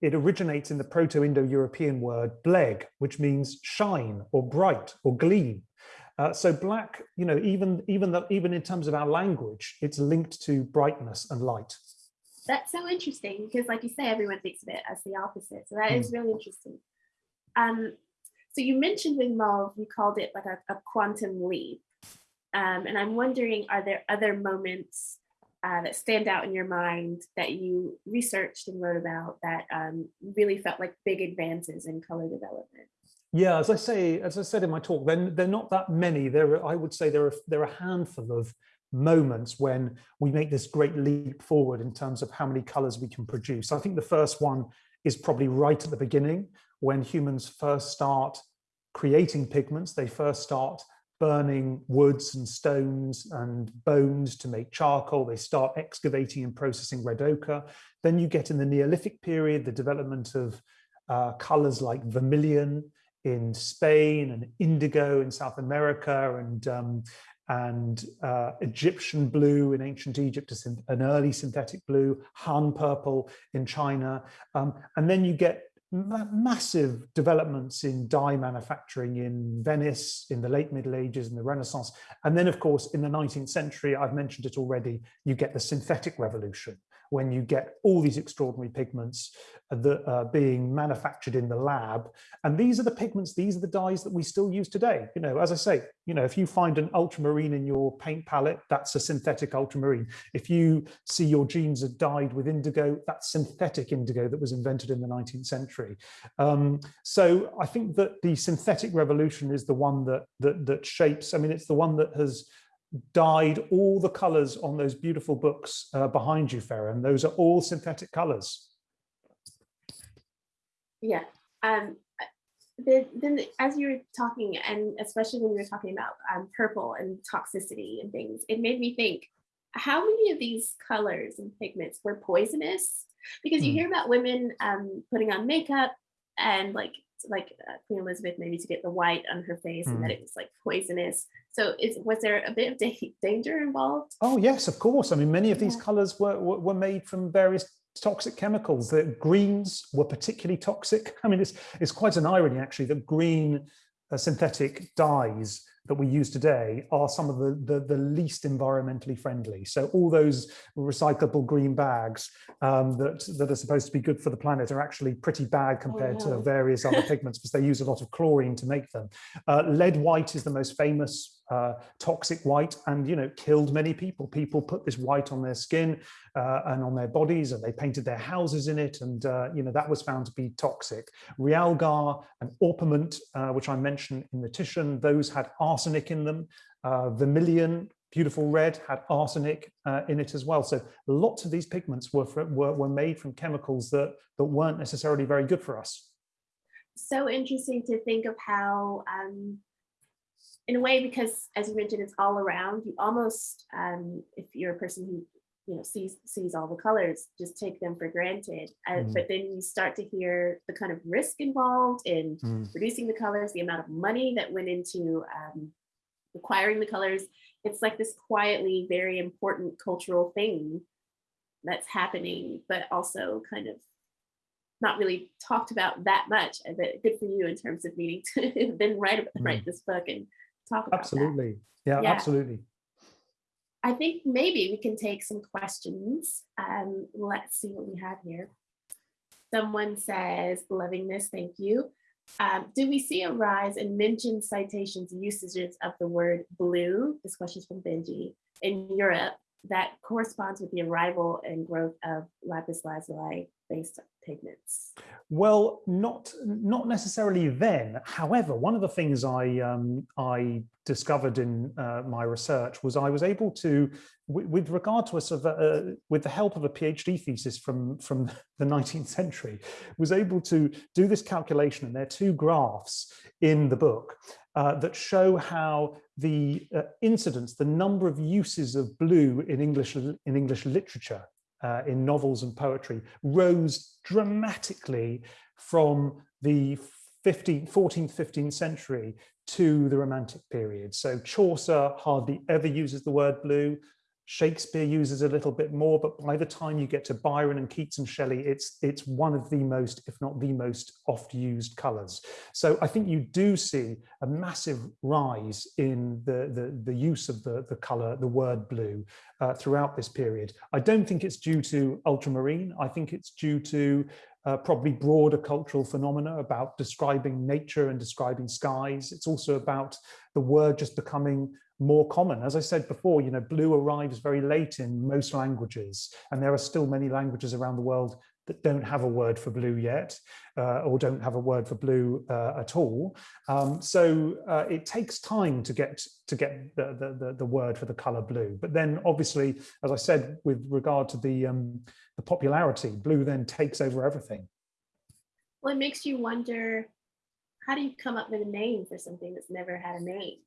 it originates in the Proto-Indo-European word bleg, which means shine or bright or gleam. Uh, so black, you know, even even the, even in terms of our language, it's linked to brightness and light. That's so interesting because, like you say, everyone thinks of it as the opposite. So that mm. is really interesting. Um, so you mentioned with mauve, you called it like a, a quantum leap. Um, and I'm wondering, are there other moments uh, that stand out in your mind that you researched and wrote about that um, really felt like big advances in color development? Yeah, as I say, as I said in my talk, then they're not that many. There, are, I would say there are there are a handful of moments when we make this great leap forward in terms of how many colors we can produce. I think the first one is probably right at the beginning when humans first start creating pigments. They first start burning woods and stones and bones to make charcoal. They start excavating and processing red ochre. Then you get in the Neolithic period, the development of uh, colors like vermilion in Spain and indigo in South America and um, and uh, Egyptian blue in ancient Egypt, an early synthetic blue, Han purple in China. Um, and then you get ma massive developments in dye manufacturing in Venice in the late Middle Ages and the Renaissance. And then, of course, in the 19th century, I've mentioned it already, you get the synthetic revolution when you get all these extraordinary pigments that are being manufactured in the lab. And these are the pigments, these are the dyes that we still use today. You know, as I say, you know, if you find an ultramarine in your paint palette, that's a synthetic ultramarine. If you see your jeans are dyed with indigo, that's synthetic indigo that was invented in the 19th century. Um, so I think that the synthetic revolution is the one that, that, that shapes, I mean, it's the one that has dyed all the colors on those beautiful books uh, behind you, Farron. Those are all synthetic colors. Yeah. Um, then, then as you were talking, and especially when you were talking about um, purple and toxicity and things, it made me think, how many of these colors and pigments were poisonous? Because you mm. hear about women um, putting on makeup and like like uh, Queen Elizabeth maybe to get the white on her face mm. and that mm. it was like poisonous. So is was there a bit of da danger involved? Oh yes, of course. I mean, many of these yeah. colors were, were, were made from various toxic chemicals. The greens were particularly toxic. *laughs* I mean, it's it's quite an irony actually that green uh, synthetic dyes that we use today are some of the, the, the, least environmentally friendly. So all those recyclable green bags um, that, that are supposed to be good for the planet are actually pretty bad compared oh, no. to various other pigments because they use a lot of chlorine to make them. Uh, lead white is the most famous uh, toxic white and you know killed many people. People put this white on their skin uh, and on their bodies and they painted their houses in it and uh, you know that was found to be toxic. Realgar and orpiment uh, which i mentioned in the titian those had arsenic in them. Uh, vermilion beautiful red had arsenic uh, in it as well. So lots of these pigments were, were were made from chemicals that that weren't necessarily very good for us. So interesting to think of how um in a way, because as you mentioned, it's all around, you almost, um, if you're a person who you know sees sees all the colors just take them for granted uh, mm. but then you start to hear the kind of risk involved in mm. producing the colors the amount of money that went into um, acquiring the colors it's like this quietly very important cultural thing that's happening but also kind of not really talked about that much but good for you in terms of needing to *laughs* then write mm. write this book and talk about absolutely. Yeah, yeah, absolutely. I think maybe we can take some questions. Um let's see what we have here. Someone says loving this thank you. Um, do we see a rise in mentioned citations usages of the word blue? This question is from benji. In europe that corresponds with the arrival and growth of lapis lazuli based pigments? Well, not not necessarily then. However, one of the things I um, I discovered in uh, my research was I was able to, with regard to a sort of, uh, with the help of a PhD thesis from from *laughs* the 19th century, was able to do this calculation. And there are two graphs in the book uh, that show how the uh, incidence, the number of uses of blue in English in English literature uh, in novels and poetry rose dramatically from the 15th, 14th, 15th century to the Romantic period. So Chaucer hardly ever uses the word blue. Shakespeare uses a little bit more, but by the time you get to Byron and Keats and Shelley, it's it's one of the most, if not the most oft used colors. So I think you do see a massive rise in the, the, the use of the, the color, the word blue uh, throughout this period. I don't think it's due to ultramarine. I think it's due to uh, probably broader cultural phenomena about describing nature and describing skies. It's also about the word just becoming more common. As I said before, you know, blue arrives very late in most languages, and there are still many languages around the world that don't have a word for blue yet, uh, or don't have a word for blue uh, at all. Um, so uh, it takes time to get to get the, the, the, word for the color blue. But then obviously, as I said, with regard to the, um, the popularity, blue then takes over everything. Well, it makes you wonder, how do you come up with a name for something that's never had a name?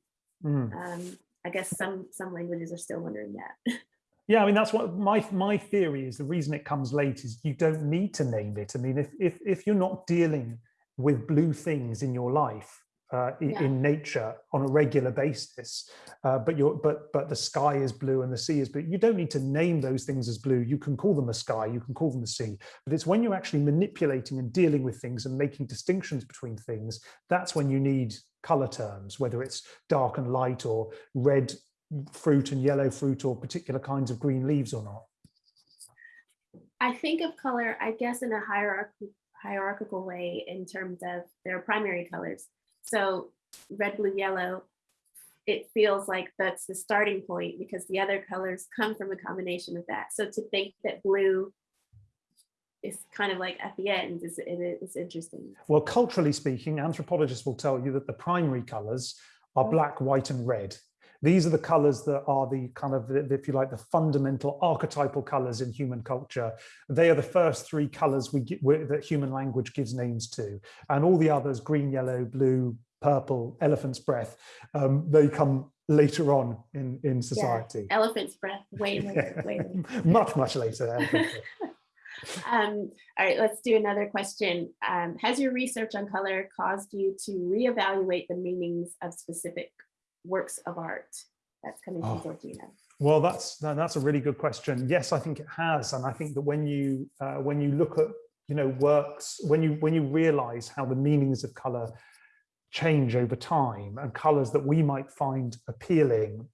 Mm. Um, I guess some some languages are still wondering that. *laughs* Yeah, I mean that's what my my theory is. The reason it comes late is you don't need to name it. I mean, if if if you're not dealing with blue things in your life, uh, yeah. in nature on a regular basis, uh, but you're but but the sky is blue and the sea is blue. You don't need to name those things as blue. You can call them a sky, you can call them a sea, but it's when you're actually manipulating and dealing with things and making distinctions between things that's when you need color terms, whether it's dark and light or red fruit and yellow fruit or particular kinds of green leaves or not? I think of color, I guess, in a hierarchical hierarchical way in terms of their primary colors. So red, blue, yellow, it feels like that's the starting point because the other colors come from a combination of that. So to think that blue is kind of like at the end is, is interesting. Well, culturally speaking, anthropologists will tell you that the primary colors are black, white, and red. These are the colors that are the kind of, if you like, the fundamental archetypal colors in human culture. They are the first three colors we get, that human language gives names to. And all the others, green, yellow, blue, purple, elephant's breath, um, they come later on in, in society. Yeah, elephant's breath, way *laughs* later, way later. much, much later. Um, all right, let's do another question. Um, has your research on color caused you to reevaluate the meanings of specific works of art? That's coming from oh. Georgina. Well, that's that's a really good question. Yes, I think it has, and I think that when you uh, when you look at you know works, when you when you realise how the meanings of colour change over time, and colours that we might find appealing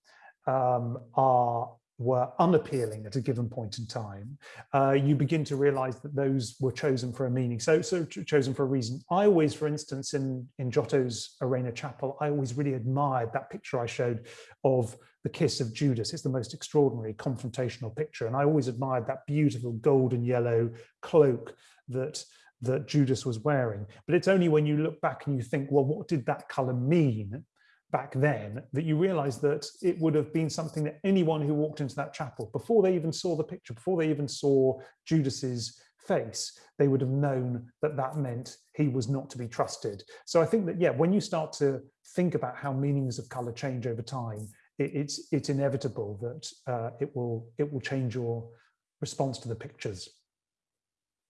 um, are were unappealing at a given point in time, uh, you begin to realize that those were chosen for a meaning, so, so chosen for a reason. I always, for instance, in, in Giotto's Arena Chapel, I always really admired that picture I showed of the kiss of Judas. It's the most extraordinary confrontational picture. And I always admired that beautiful golden yellow cloak that that Judas was wearing. But it's only when you look back and you think, well, what did that color mean? Back then that you realize that it would have been something that anyone who walked into that chapel before they even saw the picture before they even saw judas's face they would have known that that meant he was not to be trusted. So i think that yeah when you start to think about how meanings of color change over time it, it's it's inevitable that uh, it will it will change your response to the pictures.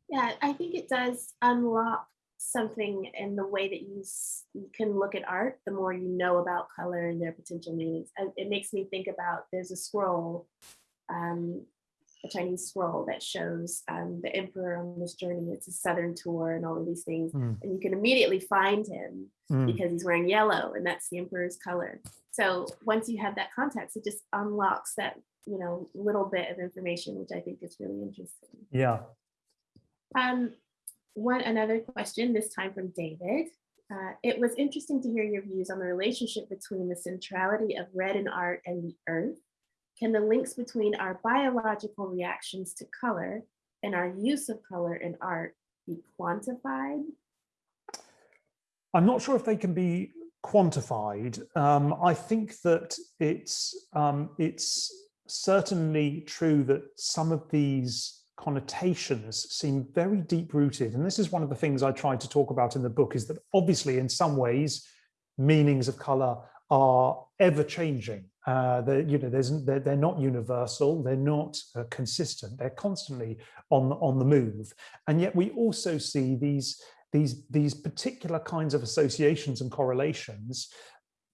Yeah i think it does unlock something in the way that you, you can look at art, the more you know about color and their potential meanings. And it makes me think about there's a scroll, um, a Chinese scroll that shows um, the emperor on this journey. It's a southern tour and all of these things. Mm. And you can immediately find him mm. because he's wearing yellow and that's the emperor's color. So once you have that context, it just unlocks that, you know, little bit of information, which I think is really interesting. Yeah. Um, one another question, this time from David. Uh, it was interesting to hear your views on the relationship between the centrality of red in art and the earth. Can the links between our biological reactions to color and our use of color in art be quantified? I'm not sure if they can be quantified. Um, I think that it's um, it's certainly true that some of these connotations seem very deep rooted. And this is one of the things I tried to talk about in the book is that obviously in some ways, meanings of color are ever changing. Uh, they're, you know, they're, they're not universal, they're not uh, consistent, they're constantly on, on the move. And yet we also see these, these, these particular kinds of associations and correlations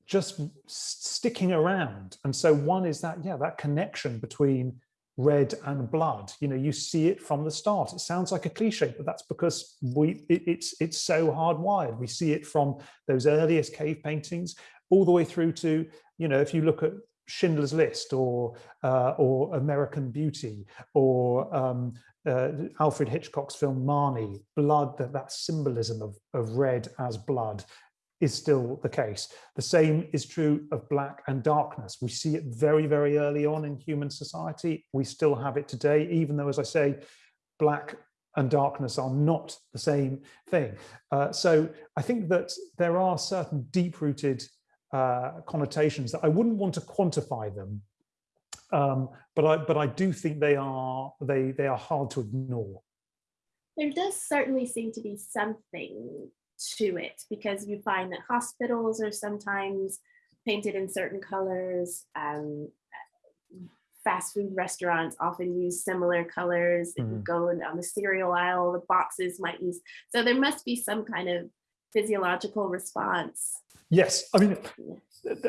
just sticking around. And so one is that, yeah, that connection between red and blood. You know, you see it from the start. It sounds like a cliche, but that's because we it, it's it's so hardwired. We see it from those earliest cave paintings all the way through to, you know, if you look at Schindler's List or uh, or American Beauty or um, uh, Alfred Hitchcock's film Marnie, blood, that, that symbolism of, of red as blood is still the case. The same is true of black and darkness. We see it very, very early on in human society. We still have it today, even though, as I say, black and darkness are not the same thing. Uh, so I think that there are certain deep-rooted uh, connotations that I wouldn't want to quantify them, um, but I but I do think they are they they are hard to ignore. There does certainly seem to be something to it because you find that hospitals are sometimes painted in certain colors. Um, fast food restaurants often use similar colors. If you go on the cereal aisle, the boxes might use. So there must be some kind of physiological response. Yes, I mean,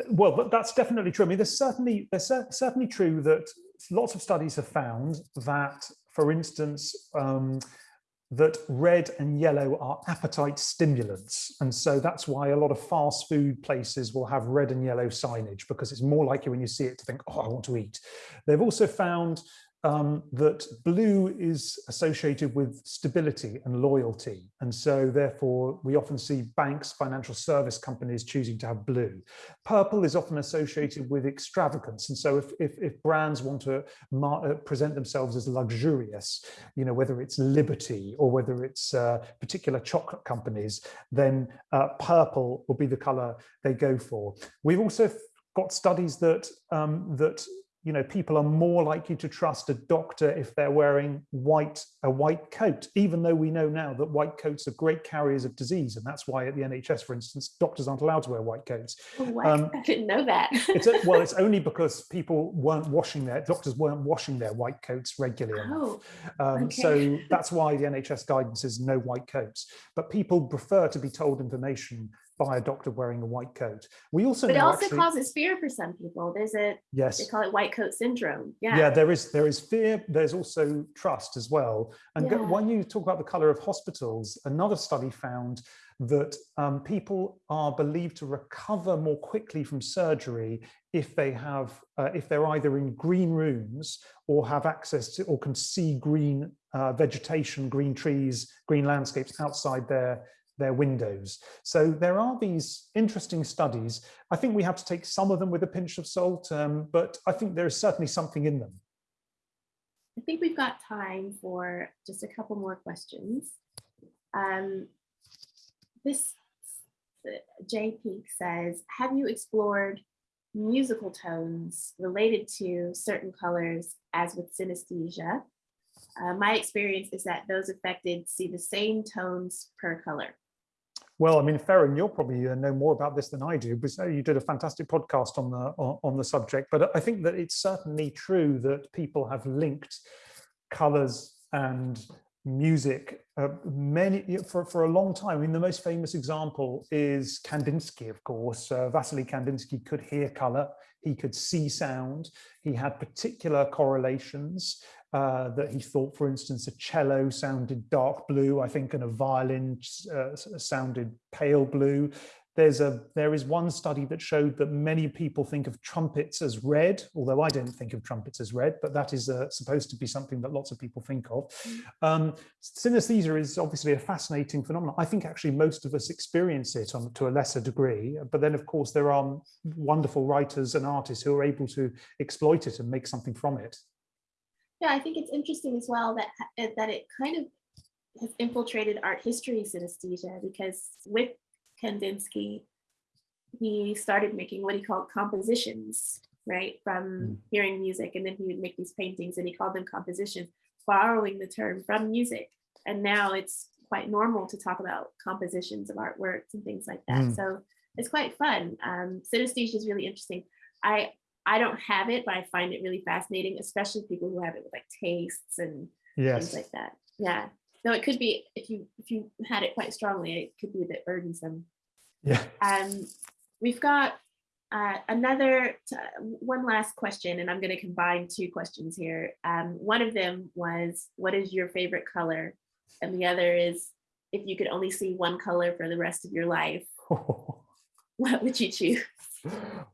well, but that's definitely true. I mean, there's certainly there's certainly true that lots of studies have found that, for instance, um, that red and yellow are appetite stimulants. And so that's why a lot of fast food places will have red and yellow signage because it's more likely when you see it to think, oh, I want to eat. They've also found um, that blue is associated with stability and loyalty. And so therefore we often see banks, financial service companies choosing to have blue. Purple is often associated with extravagance. And so if, if, if brands want to uh, present themselves as luxurious, you know, whether it's Liberty or whether it's uh, particular chocolate companies, then uh, purple will be the color they go for. We've also got studies that um, that you know, people are more likely to trust a doctor if they're wearing white a white coat, even though we know now that white coats are great carriers of disease, and that's why at the NHS, for instance, doctors aren't allowed to wear white coats. Oh, um, *laughs* I didn't know that. it's well, it's *laughs* only because people weren't washing their doctors weren't washing their white coats regularly oh, um, okay. So *laughs* that's why the NHS guidance is no white coats. But people prefer to be told information by a doctor wearing a white coat. We also but it also actually, causes fear for some people. There's a yes, they call it white coat syndrome. Yeah, yeah. There is there is fear. There's also trust as well. And yeah. when you talk about the color of hospitals, another study found that um, people are believed to recover more quickly from surgery if they have uh, if they're either in green rooms or have access to or can see green uh, vegetation, green trees, green landscapes outside their their windows. So there are these interesting studies. I think we have to take some of them with a pinch of salt, um, but I think there is certainly something in them. I think we've got time for just a couple more questions. Um, this J Peak says, have you explored musical tones related to certain colors as with synesthesia? Uh, my experience is that those affected see the same tones per color. Well, I mean, Ferran, you'll probably uh, know more about this than I do, because uh, you did a fantastic podcast on the on the subject. But I think that it's certainly true that people have linked colours and music uh, many for, for a long time. I mean, the most famous example is Kandinsky, of course. Uh, Vasily Kandinsky could hear colour, he could see sound, he had particular correlations uh, that he thought, for instance, a cello sounded dark blue, I think, and a violin uh, sounded pale blue. There's a there is one study that showed that many people think of trumpets as red, although I don't think of trumpets as red, but that is uh, supposed to be something that lots of people think of. Mm. Um, synesthesia is obviously a fascinating phenomenon. I think actually most of us experience it on, to a lesser degree, but then of course there are wonderful writers and artists who are able to exploit it and make something from it. Yeah, I think it's interesting as well that uh, that it kind of has infiltrated art history synesthesia because with Kandinsky, he started making what he called compositions, right? From mm. hearing music, and then he would make these paintings, and he called them compositions, borrowing the term from music. And now it's quite normal to talk about compositions of artworks and things like that. Mm. So it's quite fun. Um, synesthesia is really interesting. I I don't have it, but I find it really fascinating, especially people who have it with like tastes and yes. things like that. Yeah. No, it could be if you if you had it quite strongly, it could be a bit burdensome. Yeah. Um, we've got Uh, another, one last question, and I'm going to combine two questions here. Um, one of them was, what is your favorite color? And the other is, if you could only see one color for the rest of your life, *laughs* what would you choose?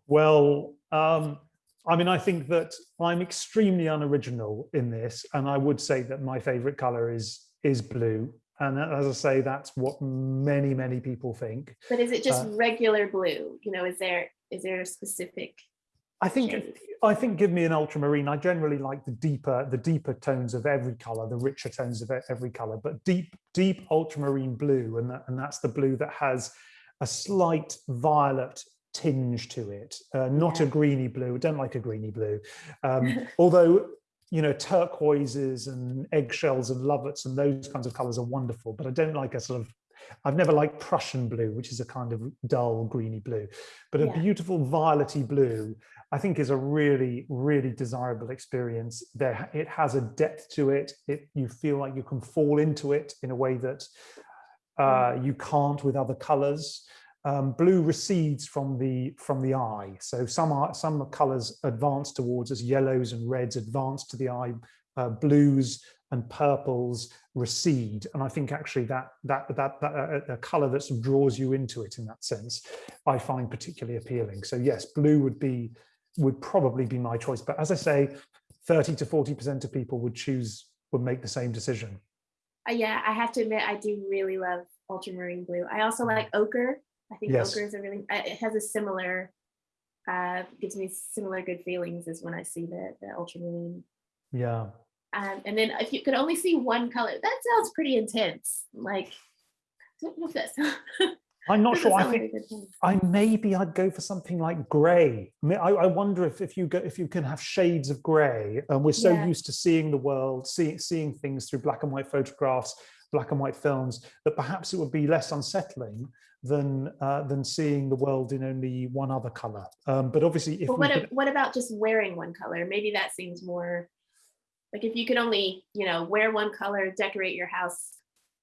Well, um, I mean, I think that I'm extremely unoriginal in this, and I would say that my favorite color is is blue. And as I say, that's what many, many people think. But is it just uh, regular blue? You know, is there is there a specific I think shade? I think give me an ultramarine. I generally like the deeper the deeper tones of every color, the richer tones of every color, but deep deep ultramarine blue, and that, and that's the blue that has a slight violet tinge to it, uh, not yeah. a greeny blue. I don't like a greeny blue, um, *laughs* although you know turquoises and eggshells and lovats and those kinds of colors are wonderful. But I don't like a sort of I've never liked Prussian blue, which is a kind of dull greeny blue, but a beautiful violety blue, I think is a really, really desirable experience. There, it has a depth to it. It you feel like you can fall into it in a way that uh, mm. you can't with other colors. Um, blue recedes from the from the eye. So some are, some colors advance towards us, yellows and reds advance to the eye, uh, blues and purples recede. And I think actually that that that, that uh, a color that sort of draws you into it in that sense, I find particularly appealing. So yes, blue would be would probably be my choice. But as I say, 30 to 40% of people would choose would make the same decision. Uh, yeah, I have to admit, I do really love ultramarine blue. I also like ochre. I think yes. ochre is a really, it has a similar, uh, gives me similar good feelings as when I see the, the ultramarine. Yeah. Um, and then if you could only see one color, that sounds pretty intense. Like? *laughs* I'm not sure. I think I maybe I'd go for something like grey. I, mean, I, I, wonder if if you go if you can have shades of grey, and we're so yeah. used to seeing the world, seeing seeing things through black and white photographs, black and white films, that perhaps it would be less unsettling than uh, than seeing the world in only one other color. Um, but obviously, if but what, could... what about just wearing one color? Maybe that seems more like if you could only you know wear one color, decorate your house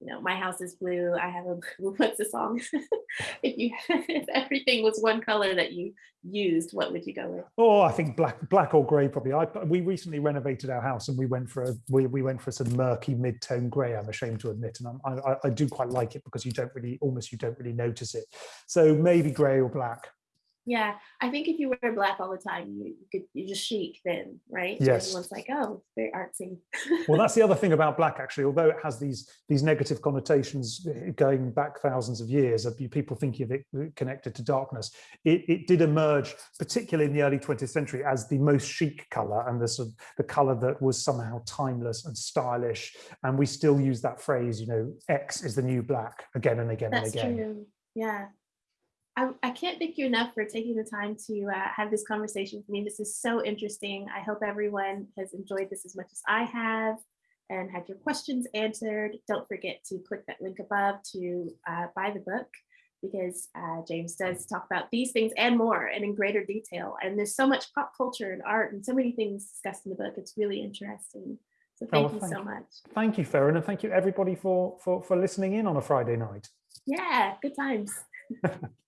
you know, my house is blue. I have a *laughs* what's the song? *laughs* if you *laughs* if everything was one color that you used, what would you go with? Oh, I think black, black or grey probably. I we recently renovated our house and we went for a we, we went for of murky mid-tone grey. I'm ashamed to admit, and I'm, I I do quite like it because you don't really almost you don't really notice it. So maybe grey or black. Yeah, I think if you wear black all the time, you, you could you just chic then, right? Yes. Everyone's like, oh, very artsy. well, that's the other thing *laughs* about black, actually. Although it has these these negative connotations eh, going back thousands of years of people thinking of it uh, connected to darkness, it, it did emerge, particularly in the early 20th century, as the most chic color and the sort of the color that was somehow timeless and stylish. And we still use that phrase, you know, X is the new black again and again that's and again. True. Yeah. I, I can't thank you enough for taking the time to uh, have this conversation with me. This is so interesting. I hope everyone has enjoyed this as much as I have and had your questions answered. Don't forget to click that link above to uh, buy the book because uh, James does talk about these things and more and in greater detail. And there's so much pop culture and art and so many things discussed in the book. It's really interesting. So thank oh, you thank so much. Thank you, Farron, and thank you everybody for, for, for listening in on a Friday night. Yeah, good times. *laughs*